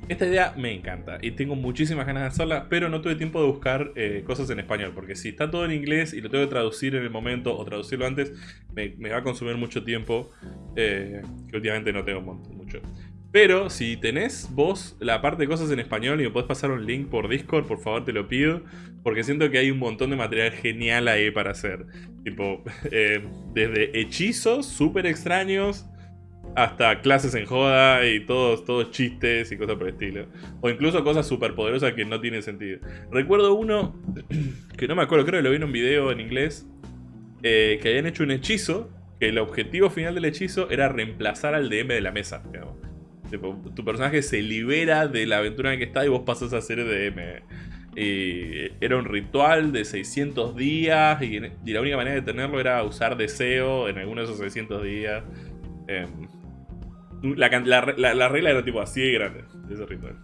Esta idea me encanta y tengo muchísimas ganas de hacerla, pero no tuve tiempo de buscar eh, cosas en español, porque si está todo en inglés y lo tengo que traducir en el momento o traducirlo antes, me, va a consumir mucho tiempo, eh, que últimamente no tengo mucho. Pero si tenés vos la parte de cosas en español y me podés pasar un link por Discord, por favor te lo pido, porque siento que hay un montón de material genial ahí para hacer. Tipo, eh, desde hechizos súper extraños hasta clases en joda y todos, todos chistes y cosas por el estilo. O incluso cosas súper poderosas que no tienen sentido. Recuerdo uno, que no me acuerdo, creo que lo vi en un video en inglés, eh, que habían hecho un hechizo, que el objetivo final del hechizo era reemplazar al DM de la mesa. Tu personaje se libera de la aventura en que está y vos pasas a ser DM. Y era un ritual de 600 días y, la única manera de tenerlo era usar deseo en alguno de esos 600 días. Em, la, regla era tipo así de grande, ese ritual.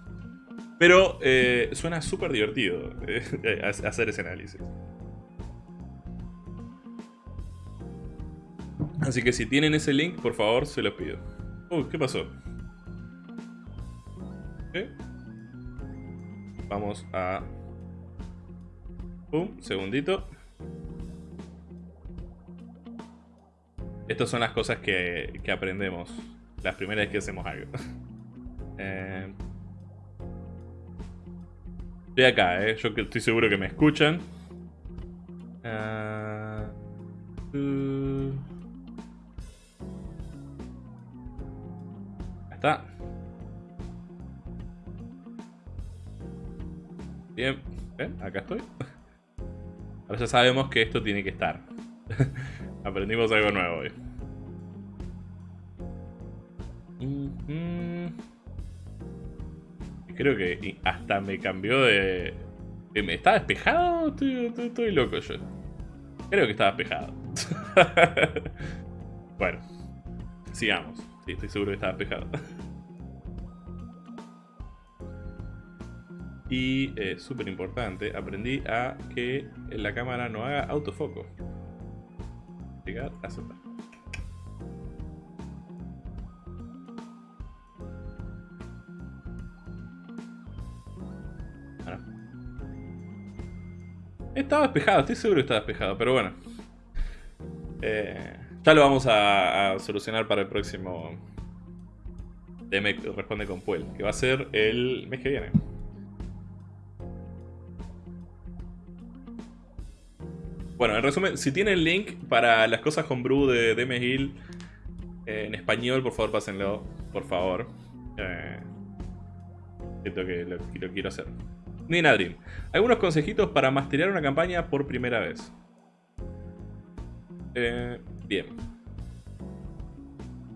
Pero eh, suena súper divertido eh, hacer ese análisis. Así que si tienen ese link, por favor, se los pido. Uy, ¿qué pasó? Vamos a... Pum, segundito. Estas son las cosas que, que aprendemos las primeras vez que hacemos algo. eh, estoy acá, ¿eh? Yo estoy seguro que me escuchan. Uh, uh. está. Bien. ¿Ven? Acá estoy. Ahora ya sabemos que esto tiene que estar. Aprendimos algo nuevo hoy. Creo que hasta me cambió de... ¿Estaba despejado? Estoy, loco yo. Creo que estaba despejado. bueno, sigamos. Sí, estoy seguro que estaba despejado. Y, eh, súper importante, aprendí a que la cámara no haga autofoco. Llegar a aceptar. Estaba despejado, estoy seguro que estaba despejado, pero bueno. Eh, ya lo vamos a, solucionar para el próximo DM Responde con Puel, que va a ser el mes que viene. Bueno, en resumen, si tienen link para las cosas con Brew de DM eh, en español, por favor pásenlo, por favor. Eh, siento que lo quiero hacer. Nina Dream. Algunos consejitos para masterear una campaña por primera vez. Eh, bien.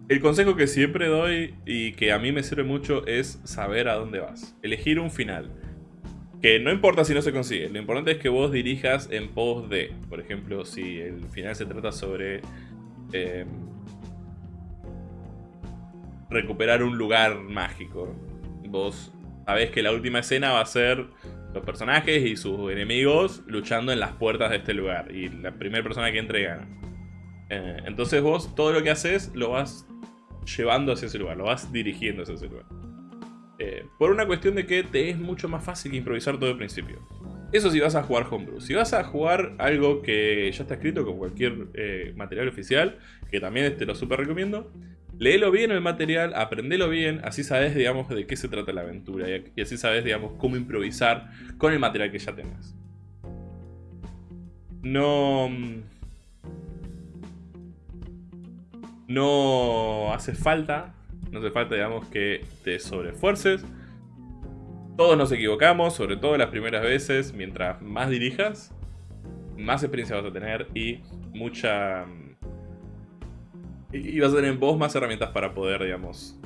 El consejo que siempre doy y que a mí me sirve mucho es saber a dónde vas. Elegir un final. Que no importa si no se consigue, lo importante es que vos dirijas en pos de. Por ejemplo, si el final se trata sobre em, recuperar un lugar mágico. Vos sabés que la última escena va a ser los personajes y sus enemigos luchando en las puertas de este lugar. Y la primera persona que entre gana. Eh, entonces vos todo lo que haces lo vas llevando hacia ese lugar, lo vas dirigiendo hacia ese lugar. Eh, por una cuestión de que te es mucho más fácil improvisar todo el principio. Eso si vas a jugar Homebrew. Si vas a jugar algo que ya está escrito con cualquier eh, material oficial, que también te lo super recomiendo, léelo bien el material, aprendelo bien, así sabes, digamos, de qué se trata la aventura y así sabes, digamos, cómo improvisar con el material que ya tengas. No... No hace falta, no hace falta, digamos, que te sobrefuerces todos nos equivocamos, sobre todo las primeras veces. Mientras más dirijas, más experiencia vas a tener y mucha... Y vas a tener en vos más herramientas para poder, digamos,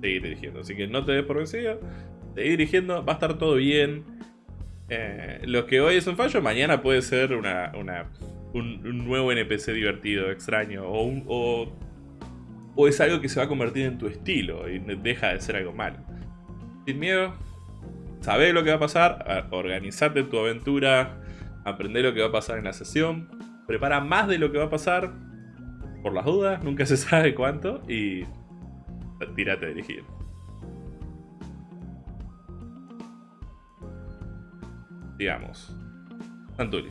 seguir dirigiendo. Así que no te des por vencido, seguir dirigiendo, va a estar todo bien. Eh, lo que hoy es un fallo, mañana puede ser una, un, nuevo NPC divertido, extraño, o, un, o, o es algo que se va a convertir en tu estilo y deja de ser algo malo. Sin miedo, sabés lo que va a pasar, organizate tu aventura, aprende lo que va a pasar en la sesión, prepara más de lo que va a pasar, por las dudas, nunca se sabe cuánto, y tírate a dirigir. Digamos. Santuli.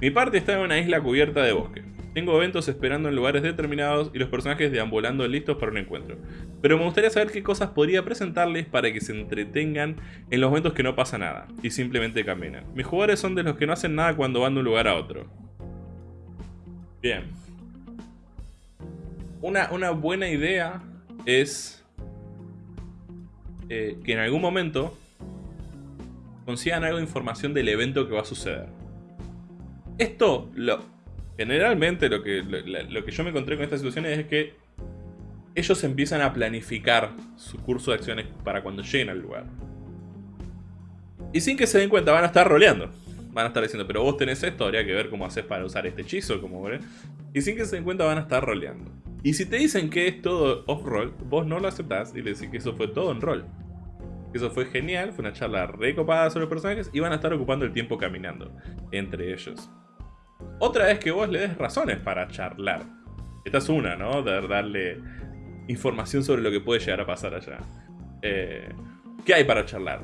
Mi parte está en una isla cubierta de bosque. Tengo eventos esperando en lugares determinados y los personajes deambulando listos para un encuentro. Pero me gustaría saber qué cosas podría presentarles para que se entretengan en los momentos que no pasa nada y simplemente caminan. Mis jugadores son de los que no hacen nada cuando van de un lugar a otro. Bien. Una, una buena idea es eh, que en algún momento consigan algo de información del evento que va a suceder. Esto lo, Generalmente lo que, lo, que yo me encontré con estas situaciones es que ellos empiezan a planificar su curso de acciones para cuando lleguen al lugar. Y sin que se den cuenta van a estar roleando. Van a estar diciendo, pero vos tenés esto, habría que ver cómo haces para usar este hechizo, como Y sin que se den cuenta van a estar roleando. Y si te dicen que es todo off-roll, vos no lo aceptás y le decís que eso fue todo en roll. Eso fue genial, fue una charla recopada sobre los personajes y van a estar ocupando el tiempo caminando entre ellos. Otra vez que vos le des razones para charlar. Esta es una, ¿no? De darle información sobre lo que puede llegar a pasar allá. Eh, ¿Qué hay para charlar?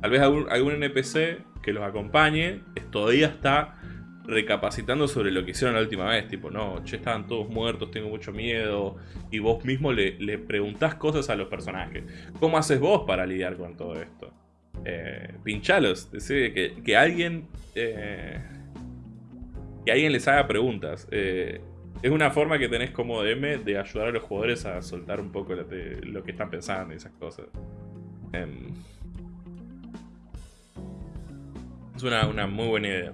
Tal vez algún, NPC que los acompañe todavía está recapacitando sobre lo que hicieron la última vez. Tipo, no, che, estaban todos muertos, tengo mucho miedo. Y vos mismo le, le preguntás cosas a los personajes. ¿Cómo haces vos para lidiar con todo esto? Eh, pinchalos, decir que, que alguien... Eh, que alguien les haga preguntas. Eh, es una forma que tenés como DM de ayudar a los jugadores a soltar un poco lo, que están pensando y esas cosas. Em, es una, una, muy buena idea.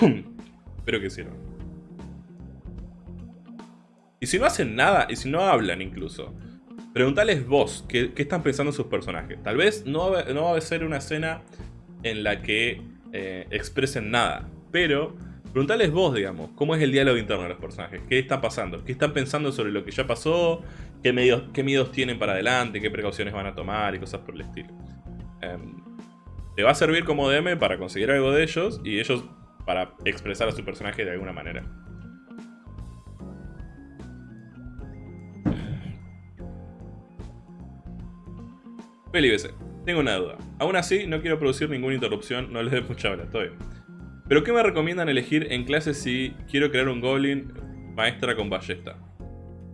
Espero que sirva. Y si no hacen nada, y si no hablan incluso, preguntales vos qué, están pensando sus personajes. Tal vez no no va a ser una escena en la que eh, expresen nada. Pero preguntales vos, digamos, cómo es el diálogo interno de los personajes, qué está pasando, qué están pensando sobre lo que ya pasó, qué, medios, miedos tienen para adelante, qué precauciones van a tomar y cosas por el estilo. Em, te va a servir como DM para conseguir algo de ellos y ellos para expresar a su personaje de alguna manera. Feli tengo una duda. Aún así, no quiero producir ninguna interrupción, no les dé mucha hora, estoy. Pero ¿qué me recomiendan elegir en clase si quiero crear un Goblin maestra con ballesta?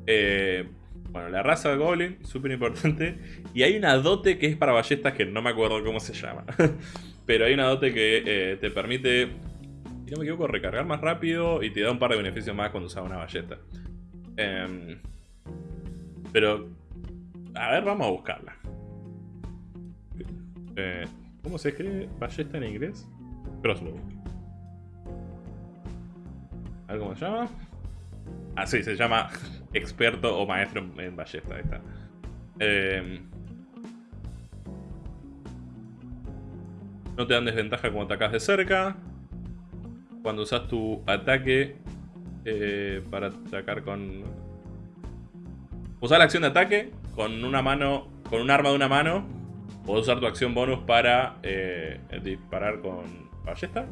Eh, bueno, la raza de Goblin, súper importante. Y hay una dote que es para ballestas que no me acuerdo cómo se llama. Pero hay una dote que eh, te permite, si no me equivoco, recargar más rápido y te da un par de beneficios más cuando usas una ballesta. Em, pero, a ver, vamos a buscarla. Eh, ¿Cómo se escribe ballesta en inglés? Crossbow. A ver cómo se llama. Ah, sí, se llama experto o maestro en ballesta. Ahí está. Em, no te dan desventaja cuando atacas de cerca. Cuando usas tu ataque eh, para atacar con... Usar la acción de ataque con una mano, con un arma de una mano Puedo usar tu acción bonus para eh, disparar con ballesta.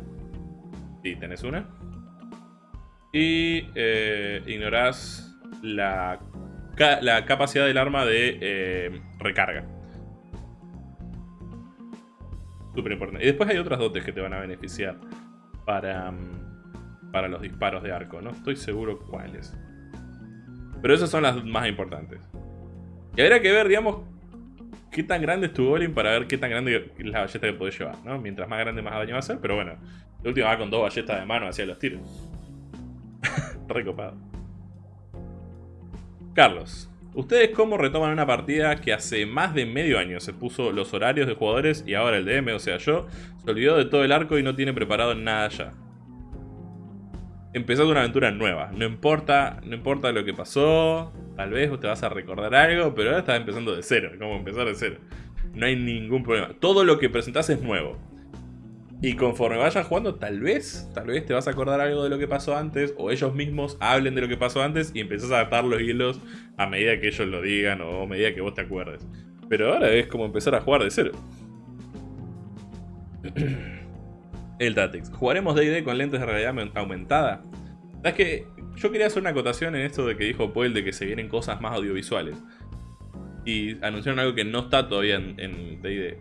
Si tenés una. Y eh, ignorás la, la, capacidad del arma de eh, recarga. Súper importante. Y después hay otras dotes que te van a beneficiar para, mm, para los disparos de arco. No estoy seguro cuáles. Pero esas son las más importantes. Y habría que ver, digamos, qué tan grande es tu golem para ver qué tan grande es la ballesta que podés llevar, ¿no? Mientras más grande, más daño va a hacer, pero bueno. El último va con dos ballestas de mano hacia los tiros. Recopado. Carlos, ¿ustedes cómo retoman una partida que hace más de medio año se puso los horarios de jugadores y ahora el DM, o sea yo, se olvidó de todo el arco y no tiene preparado nada ya? Empezando una aventura nueva, no importa, no importa lo que pasó, tal vez te vas a recordar algo, pero ahora estás empezando de cero, como empezar de cero. No hay ningún problema, todo lo que presentás es nuevo. Y conforme vayas jugando, tal vez, tal vez te vas a acordar algo de lo que pasó antes, o ellos mismos hablen de lo que pasó antes y empezás a atar los hilos a medida que ellos lo digan o a medida que vos te acuerdes. Pero ahora es como empezar a jugar de cero. El Tatix. ¿Jugaremos D&D con lentes de realidad aumentada? Es que yo quería hacer una acotación en esto de que dijo Poel de que se vienen cosas más audiovisuales. Y anunciaron algo que no está todavía en D&D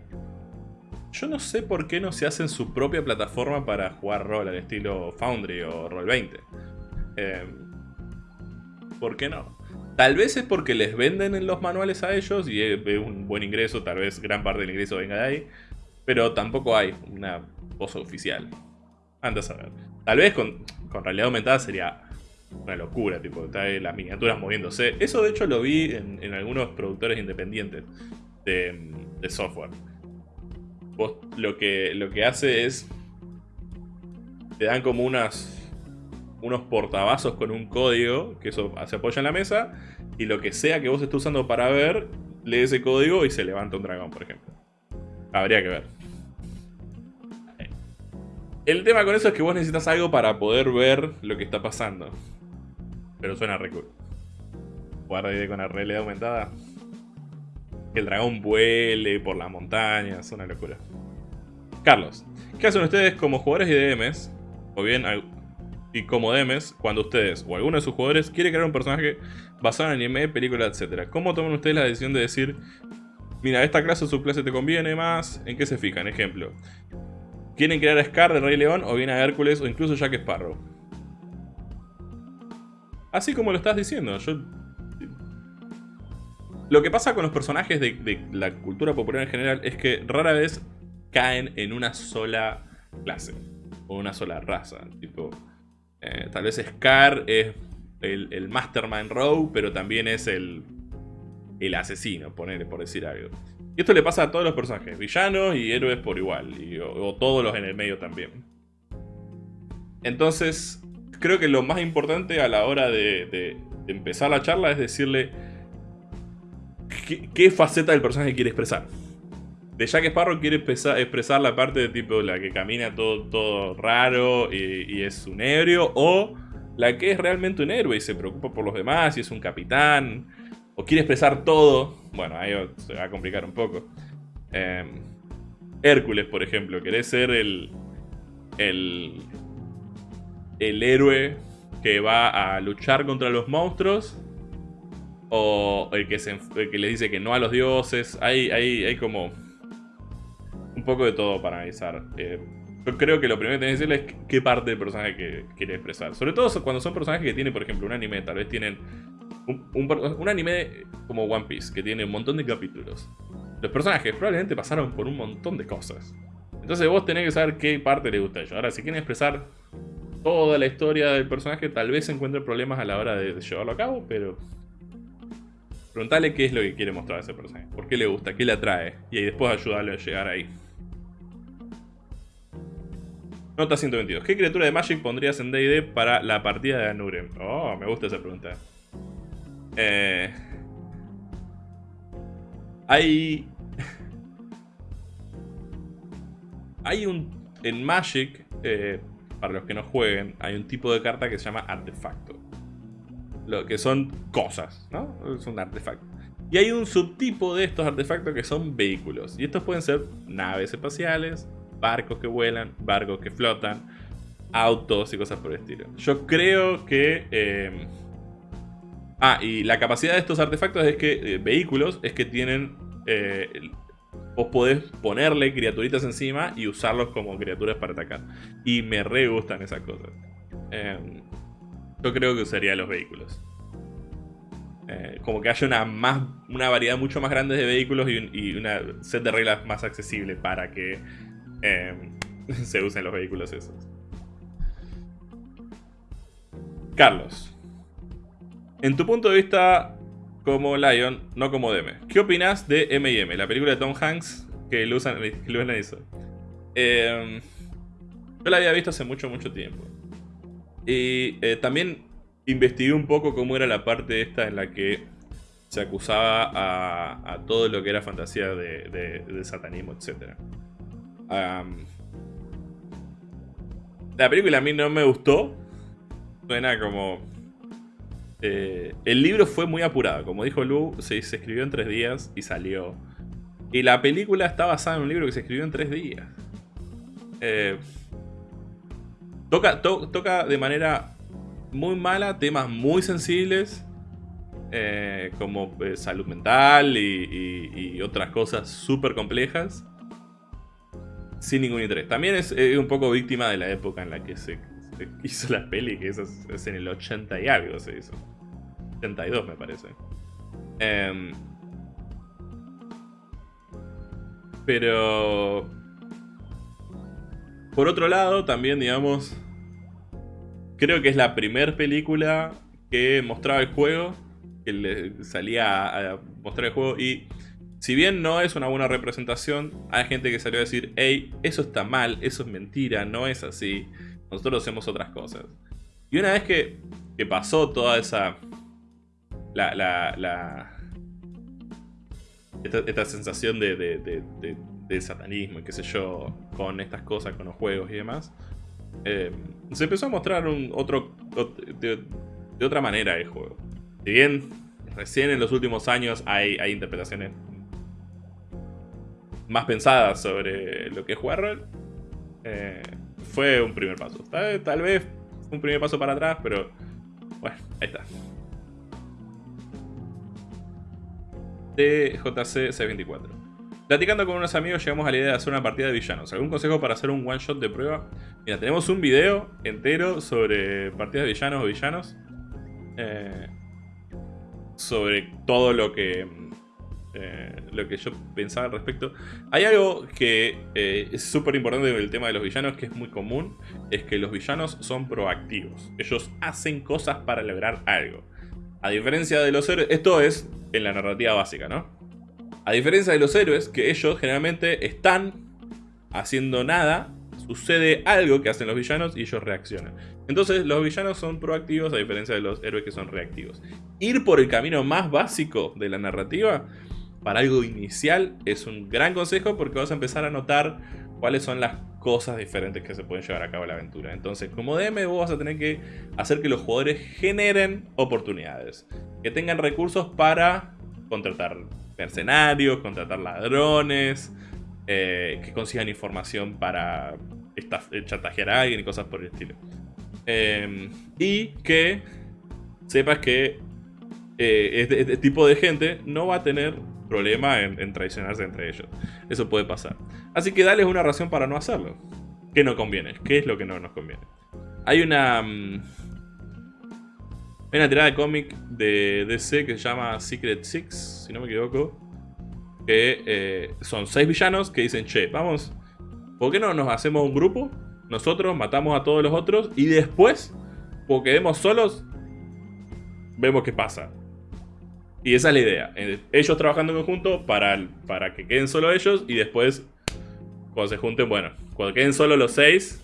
yo no sé por qué no se hacen su propia plataforma para jugar rol al estilo Foundry o Roll20. Eh, ¿Por qué no? Tal vez es porque les venden en los manuales a ellos y es un buen ingreso, tal vez gran parte del ingreso venga de ahí. Pero tampoco hay una oficial. Antes a ver. Tal vez con, realidad aumentada sería una locura, tipo, las miniaturas moviéndose. Eso de hecho lo vi en, algunos productores independientes de software lo que, lo que hace es... Te dan como unas unos portavasos con un código, que eso se apoya en la mesa, y lo que sea que vos estés usando para ver, lee ese código y se levanta un dragón, por ejemplo. Habría que ver. El tema con eso es que vos necesitas algo para poder ver lo que está pasando. Pero suena re cool. Jugar con la realidad aumentada. El dragón vuele por las montañas, una locura. Carlos, ¿qué hacen ustedes como jugadores y DMs? O bien, y como DMs, cuando ustedes o alguno de sus jugadores quiere crear un personaje basado en anime, película, etc. ¿Cómo toman ustedes la decisión de decir, mira, esta clase o subclase te conviene más? ¿En qué se fijan? Ejemplo, ¿quieren crear a Scar de Rey León o bien a Hércules o incluso Jack Sparrow? Así como lo estás diciendo, yo... Lo que pasa con los personajes de la cultura popular en general es que rara vez caen en una sola clase o una sola raza. Tipo, eh, tal vez Scar es el, Mastermind Row, pero también es el, el asesino, ponele, por decir algo. Y esto le pasa a todos los personajes, villanos y héroes por igual, y, o, todos los en el medio también. Entonces, creo que lo más importante a la hora de, empezar la charla es decirle qué, faceta del personaje quiere expresar de Jack Sparrow quiere expresar, la parte de tipo la que camina todo, todo raro y, es un ebrio, o la que es realmente un héroe y se preocupa por los demás y es un capitán, o quiere expresar todo. Bueno, ahí se va a complicar un poco. Em, Hércules, por ejemplo, quiere ser el, el, el héroe que va a luchar contra los monstruos o el que, se, el que le dice que no a los dioses. Hay, hay, hay como un poco de todo para analizar. Eh, yo creo que lo primero que tenés que decirle es qué parte del personaje que quiere expresar. Sobre todo cuando son personajes que tienen, por ejemplo, un anime, tal vez tienen un, anime como One Piece, que tiene un montón de capítulos. Los personajes probablemente pasaron por un montón de cosas. Entonces vos tenés que saber qué parte le gusta a ellos. Ahora, si quieren expresar toda la historia del personaje, tal vez encuentre problemas a la hora de, llevarlo a cabo, pero... Preguntale qué es lo que quiere mostrar a ese personaje. ¿Por qué le gusta? ¿Qué le atrae? Y ahí después ayudarle a llegar ahí. Nota 122. ¿Qué criatura de Magic pondrías en D&D para la partida de Anurem? Oh, me gusta esa pregunta. Eh, hay... hay un... En Magic, eh, para los que no jueguen, hay un tipo de carta que se llama artefacto. Lo que son cosas, ¿no? un artefacto. Y hay un subtipo de estos artefactos que son vehículos. Y estos pueden ser naves espaciales, barcos que vuelan, barcos que flotan, autos y cosas por el estilo. Yo creo que... Eh, ah, y la capacidad de estos artefactos es que... Eh, vehículos es que tienen... Eh, vos podés ponerle criaturitas encima y usarlos como criaturas para atacar. Y me re gustan esas cosas. Em, yo creo que usaría los vehículos. como que haya una, más, una variedad mucho más grande de vehículos y, y una set de reglas más accesible para que em, se usen los vehículos esos. Carlos, en tu punto de vista como Lion, no como Deme, ¿qué opinas de M&M, la película de Tom Hanks que lo hizo? Eh, yo la había visto hace mucho, mucho tiempo. Y eh, también investigué un poco cómo era la parte esta en la que se acusaba a, todo lo que era fantasía de, satanismo, etc. la película a mí no me gustó, Suena como... Eh, el libro fue muy apurado, como dijo Lu, se, escribió en tres días y salió. Y la película está basada en un libro que se escribió en tres días. Eh, toca, de manera muy mala temas muy sensibles, eh, como salud mental y, otras cosas súper complejas, sin ningún interés. También es un poco víctima de la época en la que se hizo la peli, que eso es, en el 80 y algo se hizo. 82 me parece. Em, pero... Por otro lado, también, digamos... Creo que es la primera película que mostraba el juego. Que le salía a mostrar el juego y... Si bien no es una buena representación, hay gente que salió a decir, hey, eso está mal, eso es mentira, no es así. Nosotros hacemos otras cosas. Y una vez que, pasó toda esa... La, la, esta, sensación de, de, satanismo y qué sé yo, con estas cosas, con los juegos y demás, eh, se empezó a mostrar un otro, de, otra manera el juego. Si bien recién en los últimos años hay, hay interpretaciones más pensadas sobre lo que es jugar rol, eh, fue un primer paso. Tal, vez un primer paso para atrás, pero bueno, ahí está. TJC C24. Platicando con unos amigos llegamos a la idea de hacer una partida de villanos. ¿Algún consejo para hacer un one shot de prueba? Mira, tenemos un video entero sobre partidas de villanos o villanos. Eh, sobre todo lo que eh, lo que yo pensaba al respecto. Hay algo que eh, es súper importante en el tema de los villanos, que es muy común, es que los villanos son proactivos. Ellos hacen cosas para lograr algo. A diferencia de los héroes, esto es en la narrativa básica, ¿no? A diferencia de los héroes, que ellos generalmente están haciendo nada, sucede algo que hacen los villanos y ellos reaccionan. Entonces los villanos son proactivos a diferencia de los héroes que son reactivos. Ir por el camino más básico de la narrativa para algo inicial es un gran consejo porque vas a empezar a notar cuáles son las cosas diferentes que se pueden llevar a cabo en la aventura. Entonces, como DM vos vas a tener que hacer que los jugadores generen oportunidades, que tengan recursos para contratar mercenarios, contratar ladrones, eh, que consigan información para chantajear a alguien y cosas por el estilo. Em, y que sepas que eh, este, este, tipo de gente no va a tener problema en, traicionarse entre ellos. Eso puede pasar. Así que dales una razón para no hacerlo. ¿Qué no conviene? ¿Qué es lo que no nos conviene? Hay una... Mm, hay una tirada de cómic de DC que se llama Secret Six, si no me equivoco. Que eh, son seis villanos que dicen, che, vamos, ¿por qué no nos hacemos un grupo? Nosotros matamos a todos los otros y después, porque quedemos solos, vemos qué pasa. Y esa es la idea. Ellos trabajando en conjunto para, para que queden solo ellos y después, cuando se junten, bueno, cuando queden solo los seis,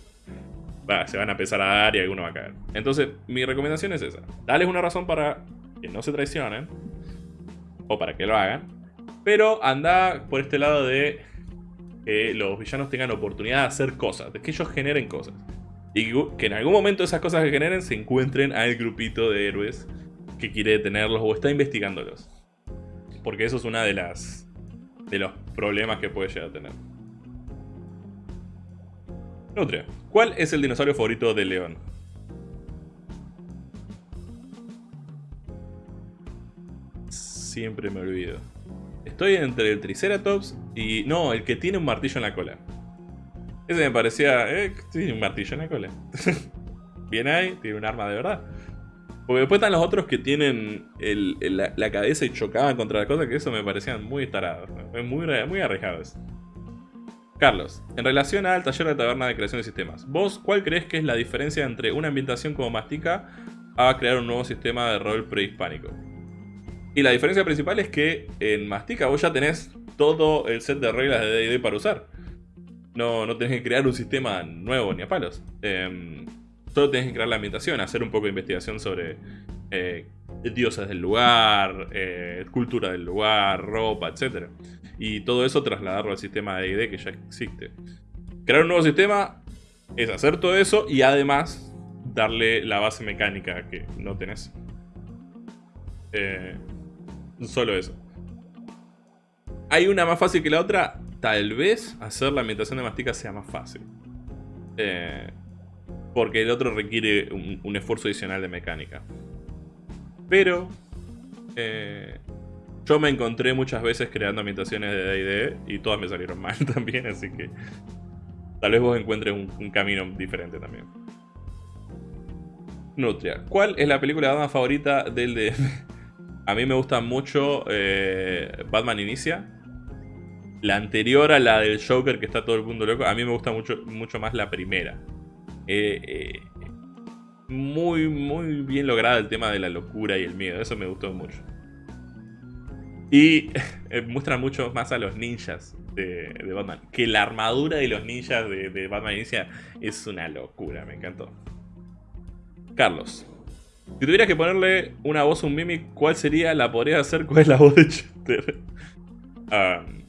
se van a empezar a dar y alguno va a caer. Entonces, mi recomendación es esa. Dales una razón para que no se traicionen. O para que lo hagan. Pero anda por este lado de que los villanos tengan oportunidad de hacer cosas. De que ellos generen cosas. Y que en algún momento esas cosas que generen se encuentren al grupito de héroes que quiere detenerlos o está investigándolos. Porque eso es una de las de los problemas que puede llegar a tener. Nutria, ¿cuál es el dinosaurio favorito de León? Siempre me olvido. Estoy entre el Triceratops y... No, el que tiene un martillo en la cola. Ese me parecía... Eh, tiene un martillo en la cola. Bien ahí, tiene un arma de verdad. Porque después están los otros que tienen la, cabeza y chocaban contra la cosa, que eso me parecían muy tarados. Muy, muy arriesgados. Carlos, en relación al taller de taberna de creación de sistemas, ¿vos cuál crees que es la diferencia entre una ambientación como Mastica a crear un nuevo sistema de rol prehispánico? Y la diferencia principal es que en Mastica vos ya tenés todo el set de reglas de D&D para usar. No, no tenés que crear un sistema nuevo ni a palos. Eh, solo tenés que crear la ambientación, hacer un poco de investigación sobre eh, dioses del lugar, eh, cultura del lugar, ropa, etc. Y todo eso trasladarlo al sistema de ID que ya existe. Crear un nuevo sistema es hacer todo eso y además darle la base mecánica que no tenés. Eh, solo eso. ¿Hay una más fácil que la otra? Tal vez hacer la ambientación de Mastica sea más fácil. Eh, porque el otro requiere un, esfuerzo adicional de mecánica. Pero... Eh, yo me encontré muchas veces creando ambientaciones de D&D y todas me salieron mal también, así que... Tal vez vos encuentres un, camino diferente también. Nutria. ¿Cuál es la película de Batman favorita del DM? A mí me gusta mucho eh, Batman Inicia. La anterior a la del Joker, que está todo el mundo loco, a mí me gusta mucho, mucho más la primera. Eh, eh, muy, muy bien lograda el tema de la locura y el miedo, eso me gustó mucho. Y muestra mucho más a los ninjas de, Batman. Que la armadura de los ninjas de, Batman Inicia es una locura, me encantó. Carlos. Si tuvieras que ponerle una voz a un Mimic, ¿cuál sería? ¿La podrías hacer? ¿Cuál es la voz de Chester?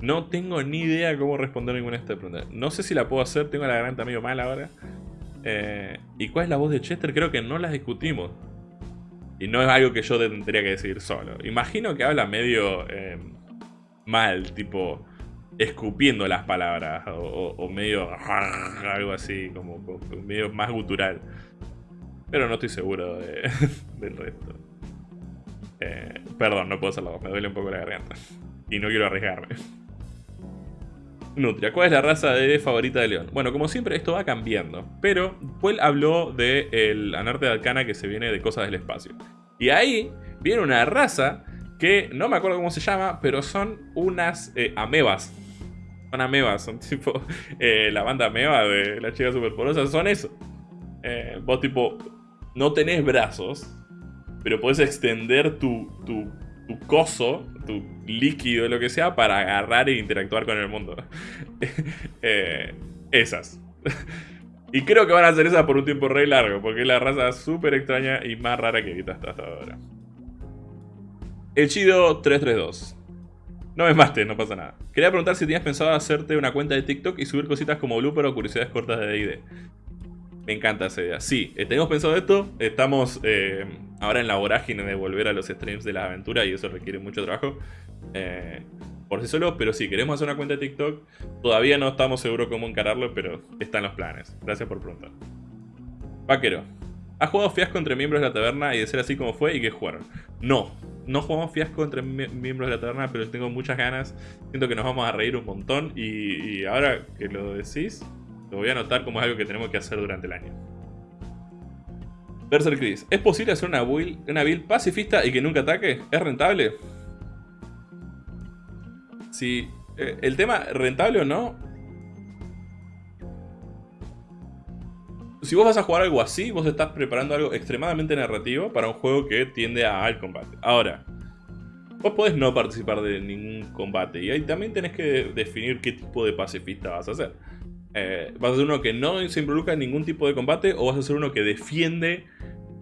no tengo ni idea cómo responder ninguna de estas preguntas. No sé si la puedo hacer, tengo la garganta medio mal ahora. Eh, ¿Y cuál es la voz de Chester? Creo que no las discutimos. Y no es algo que yo tendría que decidir solo. Imagino que habla medio eh, mal, tipo escupiendo las palabras. O, medio algo así, como medio más gutural. Pero no estoy seguro del resto. Eh, perdón, no puedo hacerlo, me duele un poco la garganta. Y no quiero arriesgarme. Nutria, ¿cuál es la raza de favorita de León? Bueno, como siempre, esto va cambiando. Pero Puel habló del el Anarte de Alcana que se viene de cosas del espacio. Y ahí viene una raza que no me acuerdo cómo se llama, pero son unas eh, amebas. Son amebas, son tipo eh, la banda ameba de la chica superporosa, son eso. vos tipo no tenés brazos, pero puedes extender tu, tu, coso, tu líquido, lo que sea, para agarrar e interactuar con el mundo. Eh, esas. y creo que van a hacer esas por un tiempo re largo, porque es la raza súper extraña y más rara que viste hasta ahora. El Chido 332. No me mates, no pasa nada. Quería preguntar si tenías pensado hacerte una cuenta de TikTok y subir cositas como blooper o curiosidades cortas de D&D. Me encanta esa idea. Sí, eh, tenemos pensado esto. Estamos eh, ahora en la vorágine de volver a los streams de la aventura y eso requiere mucho trabajo. Eh, por sí solo, pero sí, queremos hacer una cuenta de TikTok. Todavía no estamos seguros cómo encararlo, pero están los planes. Gracias por preguntar. Vaquero. ¿Has jugado fiasco entre miembros de la taberna y de ser así como fue y qué jugaron? No, no jugamos fiasco entre miembros de la taberna, pero tengo muchas ganas. Siento que nos vamos a reír un montón y ahora que lo decís, lo voy a anotar como algo que tenemos que hacer durante el año. Berser Chris, ¿es posible hacer una build, una build pacifista y que nunca ataque? ¿Es rentable? Si eh, el tema rentable o no. Si vos vas a jugar algo así, vos estás preparando algo extremadamente narrativo para un juego que tiende al combate. Ahora, vos podés no participar de ningún combate y ahí también tenés que definir qué tipo de pacifista vas a hacer. Eh, ¿Vas a ser uno que no se involucra en ningún tipo de combate o vas a ser uno que defiende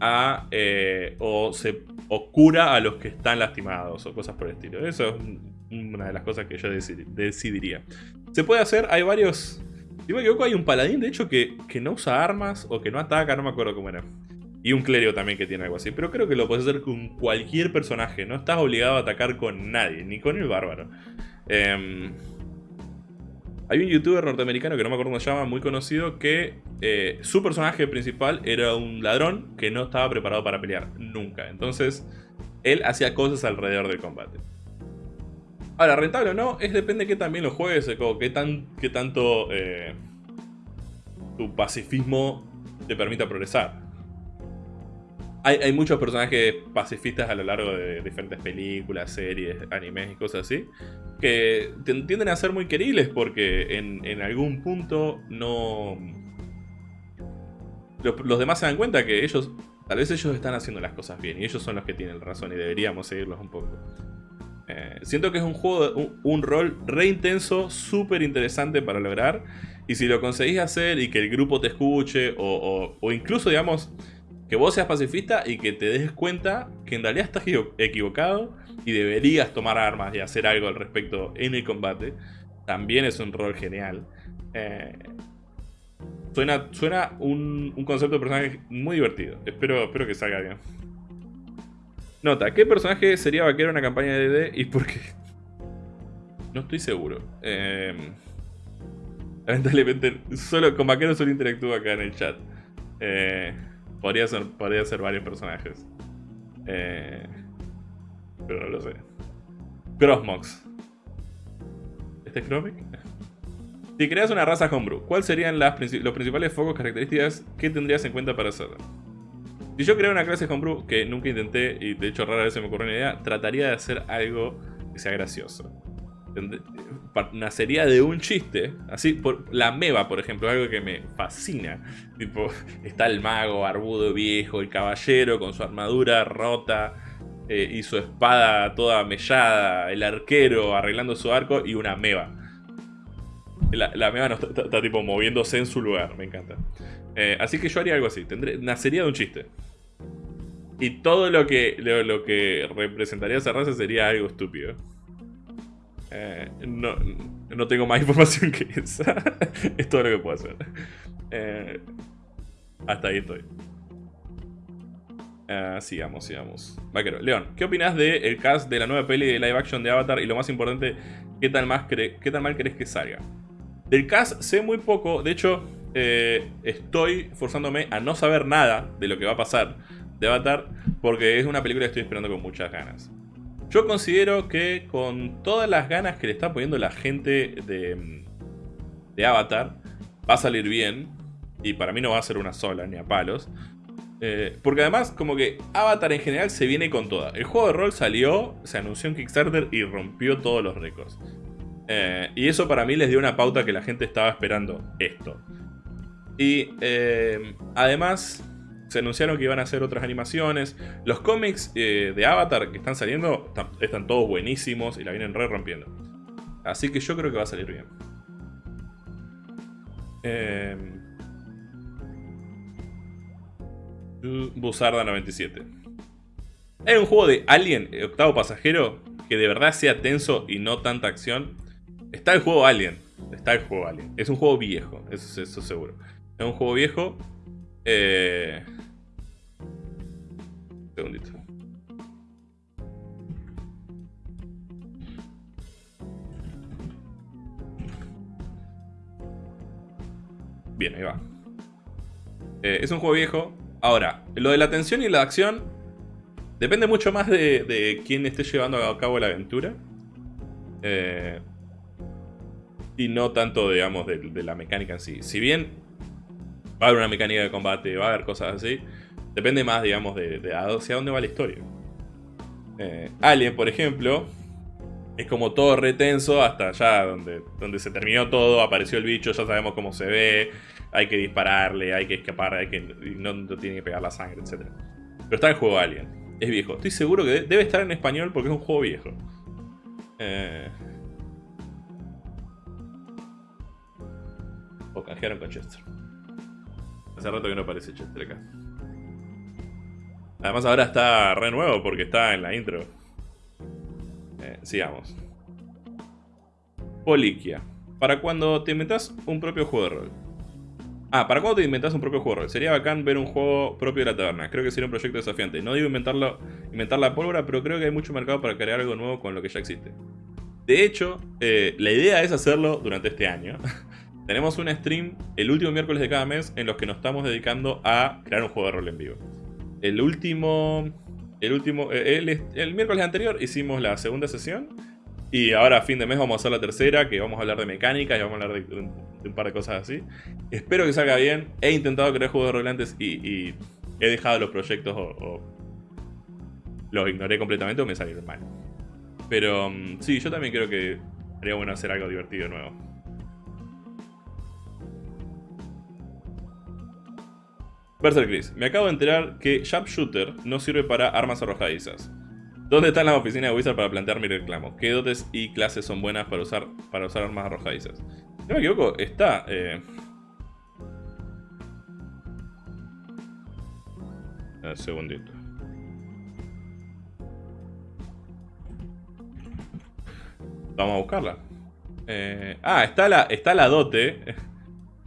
a eh, o, se, cura a los que están lastimados o cosas por el estilo? Eso es una de las cosas que yo decidiría. Se puede hacer, hay varios... Si me equivoco, hay un paladín, de hecho, que, que no usa armas o que no ataca, no me acuerdo cómo era. Y un clérigo también que tiene algo así. Pero creo que lo puedes hacer con cualquier personaje. No estás obligado a atacar con nadie, ni con el bárbaro. Eh, Hay un youtuber norteamericano que no me acuerdo cómo se llama, muy conocido, que eh, su personaje principal era un ladrón que no estaba preparado para pelear, nunca. Entonces, él hacía cosas alrededor del combate. Ahora, rentable o no, es depende de qué también lo juegues, qué, tan, qué tanto eh, tu pacifismo te permita progresar. Hay, muchos personajes pacifistas a lo largo de diferentes películas, series, animes y cosas así, que tienden a ser muy queribles porque en, algún punto no... Los, demás se dan cuenta que ellos, tal vez ellos están haciendo las cosas bien y ellos son los que tienen razón y deberíamos seguirlos un poco. Eh, siento que es un juego, un, rol re intenso, súper interesante para lograr. Y si lo conseguís hacer y que el grupo te escuche, o incluso, digamos, que vos seas pacifista y que te des cuenta que en realidad estás equivocado y deberías tomar armas y hacer algo al respecto en el combate, también es un rol genial. Eh, suena suena un, concepto de personaje muy divertido. Espero, espero que salga bien. Nota, ¿qué personaje sería vaquero en una campaña de DD y por qué? No estoy seguro. Eh, lamentablemente, solo con vaquero solo interactúo acá en el chat. Eh, Podría ser, podría ser varios personajes. Eh, pero no lo sé. Crossmox. ¿Este es Chromic? Si creas una raza homebrew, ¿cuáles serían las, los principales focos características que tendrías en cuenta para hacerla? Si yo creo una clase homebrew, que nunca intenté y de hecho rara vez se me ocurrió una idea, trataría de hacer algo que sea gracioso nacería de un chiste. Así, por, la meba, por ejemplo, algo que me fascina. Tipo, está el mago barbudo viejo, el caballero con su armadura rota eh, y su espada toda mellada, el arquero arreglando su arco y una meba. La, meba no está, tipo moviéndose en su lugar, me encanta. Eh, así que yo haría algo así, tendré, nacería de un chiste. Y todo lo que, lo que representaría esa raza sería algo estúpido. Eh, no, no, tengo más información que esa. es todo lo que puedo hacer. Eh, hasta ahí estoy. Uh, sigamos, sigamos. Vaquero. León, ¿qué opinas del el cast de la nueva peli de live action de Avatar? Y lo más importante, ¿qué tan, más qué tan mal crees que salga? Del cast sé muy poco. De hecho, estoy forzándome a no saber nada de lo que va a pasar de Avatar. Porque es una película que estoy esperando con muchas ganas. Yo considero que con todas las ganas que le está poniendo la gente de, de Avatar, va a salir bien. Y para mí no va a ser una sola, ni a palos. Eh, porque además, como que Avatar en general se viene con toda. El juego de rol salió, se anunció en Kickstarter y rompió todos los récords. Eh, y eso para mí les dio una pauta que la gente estaba esperando esto. Y eh, además, se anunciaron que iban a hacer otras animaciones. Los cómics eh, de Avatar que están saliendo están, todos buenísimos y la vienen re rompiendo. Así que yo creo que va a salir bien. Eh, Busarda 97. Hay un juego de Alien, octavo pasajero, que de verdad sea tenso y no tanta acción. Está el juego Alien. Está el juego Alien. Es un juego viejo, eso, eso seguro. Es un juego viejo. Eh, segundito. Bien, ahí va. Eh, es un juego viejo. Ahora, lo de la tensión y la acción depende mucho más de, quién esté llevando a cabo la aventura. Eh, y no tanto, digamos, de, de, la mecánica en sí. Si bien va a haber una mecánica de combate, va a haber cosas así, Depende más, digamos, de, hacia dónde va la historia. Eh, Alien, por ejemplo, es como todo retenso hasta allá donde, donde se terminó todo, apareció el bicho, ya sabemos cómo se ve, hay que dispararle, hay que escapar, hay que, no, tiene que pegar la sangre, etc. Pero está el juego Alien, es viejo. Estoy seguro que debe estar en español porque es un juego viejo. Eh... O canjearon con Chester. Hace rato que no aparece Chester acá. Además ahora está re nuevo porque está en la intro. Eh, sigamos. Poliquia. Para cuando te inventas un propio juego de rol. Ah, ¿para cuando te inventas un propio juego de rol? Sería bacán ver un juego propio de la taberna. Creo que sería un proyecto desafiante. No digo inventarlo, inventar la pólvora, pero creo que hay mucho mercado para crear algo nuevo con lo que ya existe. De hecho, eh, la idea es hacerlo durante este año. Tenemos un stream el último miércoles de cada mes en los que nos estamos dedicando a crear un juego de rol en vivo. El último... El último... Eh, el, miércoles anterior hicimos la segunda sesión. Y ahora a fin de mes vamos a hacer la tercera, que vamos a hablar de mecánica y vamos a hablar de, un par de cosas así. Espero que salga bien. He intentado crear juegos de rol antes y, he dejado los proyectos o, los ignoré completamente o me salieron mal. Pero mm, sí, yo también creo que sería bueno hacer algo divertido nuevo. Berserk Chris, me acabo de enterar que Sharpshooter no sirve para armas arrojadizas. ¿Dónde está la oficina de Wizard para plantear mi reclamo? ¿Qué dotes y clases son buenas para usar, para usar armas arrojadizas? No me equivoco, está... Eh... Un segundito. Vamos a buscarla. Eh... Ah, está la, está la dote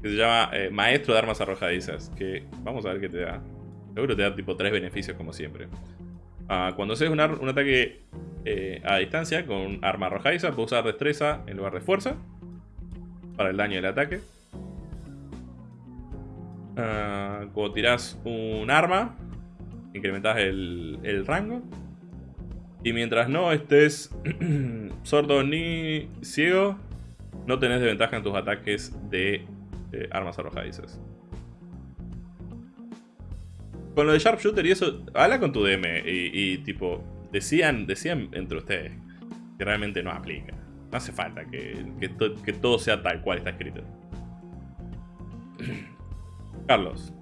que se llama eh, Maestro de Armas Arrojadizas, que vamos a ver qué te da. Seguro te da tipo tres beneficios como siempre. Ah, cuando haces un, ataque eh, a distancia con un arma arrojadiza, puedes usar destreza en lugar de fuerza para el daño del ataque. Ah, cuando tiras un arma, incrementas el, el rango. Y mientras no estés sordo ni ciego, no tenés desventaja en tus ataques de eh, armas arrojadizas. Con lo de Sharpshooter y eso, habla con tu DM y, tipo, decían, decían entre ustedes que realmente no aplica. No hace falta que, que, todo sea tal cual está escrito. Carlos,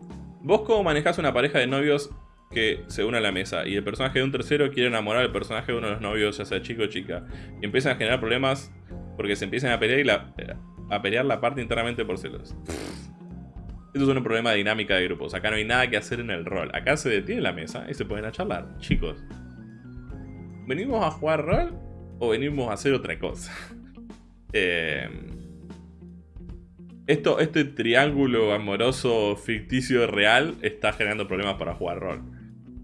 vos cómo manejás una pareja de novios que se une a la mesa y el personaje de un tercero quiere enamorar al personaje de uno de los novios, ya sea chico o chica, y empiezan a generar problemas porque se empiezan a pelear y la, a pelear la parte internamente por celos. Esto es un problema de dinámica de grupos. Acá no hay nada que hacer en el rol. Acá se detiene la mesa y se pueden a charlar. Chicos, ¿venimos a jugar rol o venimos a hacer otra cosa? Em, esto, este triángulo amoroso ficticio real está generando problemas para jugar rol.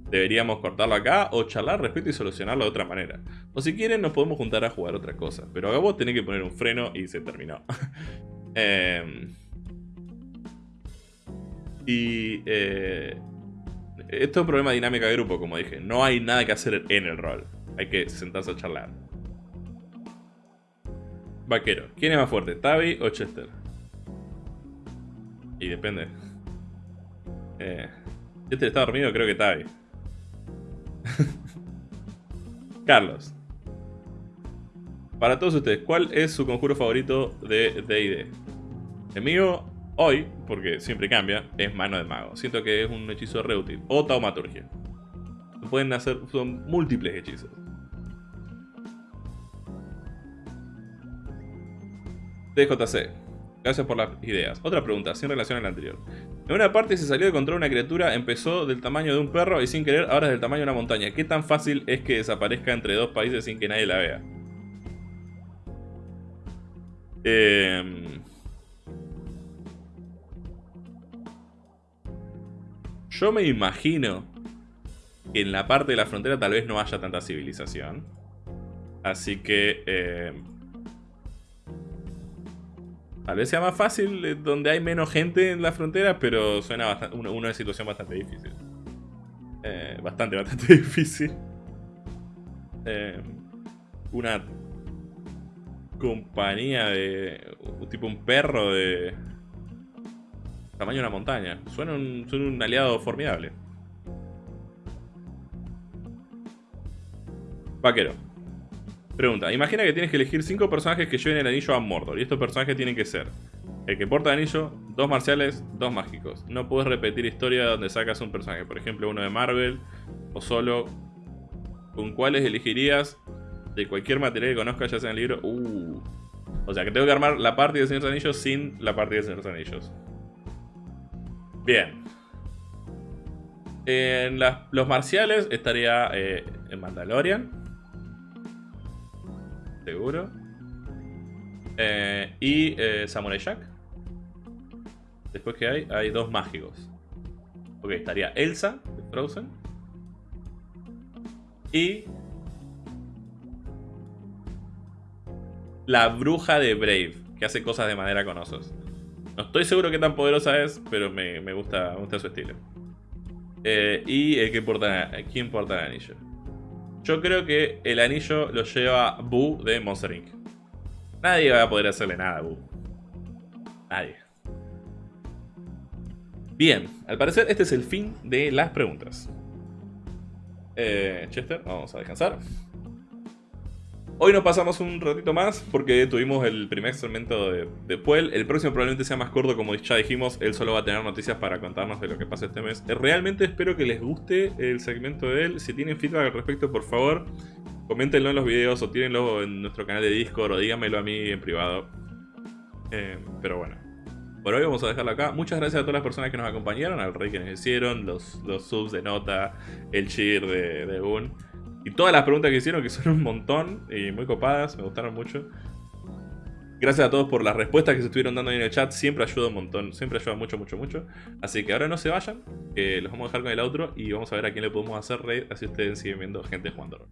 Deberíamos cortarlo acá o charlar respecto y solucionarlo de otra manera. O si quieren nos podemos juntar a jugar otra cosa. Pero a vos tenés que poner un freno y se terminó. Em, y eh, esto es un problema de dinámica de grupo, como dije. No hay nada que hacer en el rol. Hay que sentarse a charlar. Vaquero. ¿Quién es más fuerte, Tavi o Chester? Y depende. Eh, Chester está dormido, creo que Tavi. Carlos. Para todos ustedes, ¿cuál es su conjuro favorito de D&D? El mío, hoy, porque siempre cambia, es Mano de Mago. Siento que es un hechizo reútil. O Taumaturgia. Pueden hacer, son múltiples hechizos. DJC. Gracias por las ideas. Otra pregunta, sin relación a la anterior. En una parte se salió de control una criatura, empezó del tamaño de un perro y sin querer ahora es del tamaño de una montaña. ¿Qué tan fácil es que desaparezca entre dos países sin que nadie la vea? Em, yo me imagino que en la parte de la frontera tal vez no haya tanta civilización. Así que... Em, Tal vez sea más fácil eh, donde hay menos gente en la frontera, pero suena bastante, una, situación bastante difícil. Eh, bastante, bastante difícil. Eh, una compañía de... tipo un perro de... Tamaño de una montaña. Suena un, suena un aliado formidable. Vaquero. Pregunta, imagina que tienes que elegir 5 personajes que lleven el anillo a Mordor. Y estos personajes tienen que ser el que porta el anillo, dos marciales, dos mágicos. No puedes repetir historia donde sacas un personaje. Por ejemplo, uno de Marvel o solo. ¿Con cuáles elegirías de cualquier material que conozcas, ya sea en el libro? Uh. O sea, que tengo que armar la parte de Señor Anillos sin la parte de Señor Anillos. Bien. En los marciales estaría eh, en Mandalorian seguro. Eh, y eh, Samurai Jack. Después que hay, hay dos mágicos. Ok, estaría Elsa de Frozen. Y... la bruja de Brave, que hace cosas de madera con osos. No estoy seguro qué tan poderosa es, pero me, gusta, me gusta su estilo. Eh, y el que importa, ¿quién porta el? Yo creo que el anillo lo lleva Boo de Monster Inc. Nadie va a poder hacerle nada a Boo. Nadie. Bien, al parecer este es el fin de las preguntas. Eh, Chester, vamos a descansar. Hoy nos pasamos un ratito más porque tuvimos el primer segmento de, Puel. El próximo probablemente sea más corto, como ya dijimos, él solo va a tener noticias para contarnos de lo que pasa este mes. Eh, realmente espero que les guste el segmento de él. Si tienen feedback al respecto, por favor, coméntenlo en los videos o tírenlo en nuestro canal de Discord o díganmelo a mí en privado. Eh, pero bueno. Por hoy vamos a dejarlo acá. Muchas gracias a todas las personas que nos acompañaron, al rey que nos hicieron, los, los subs de Nota, el cheer de, de Un. Y todas las preguntas que hicieron, que son un montón y muy copadas, me gustaron mucho. Gracias a todos por las respuestas que se estuvieron dando ahí en el chat. Siempre ayuda un montón, siempre ayuda mucho, mucho, mucho. Así que ahora no se vayan, los vamos a dejar con el outro y vamos a ver a quién le podemos hacer raid, así ustedes siguen viendo gente jugando.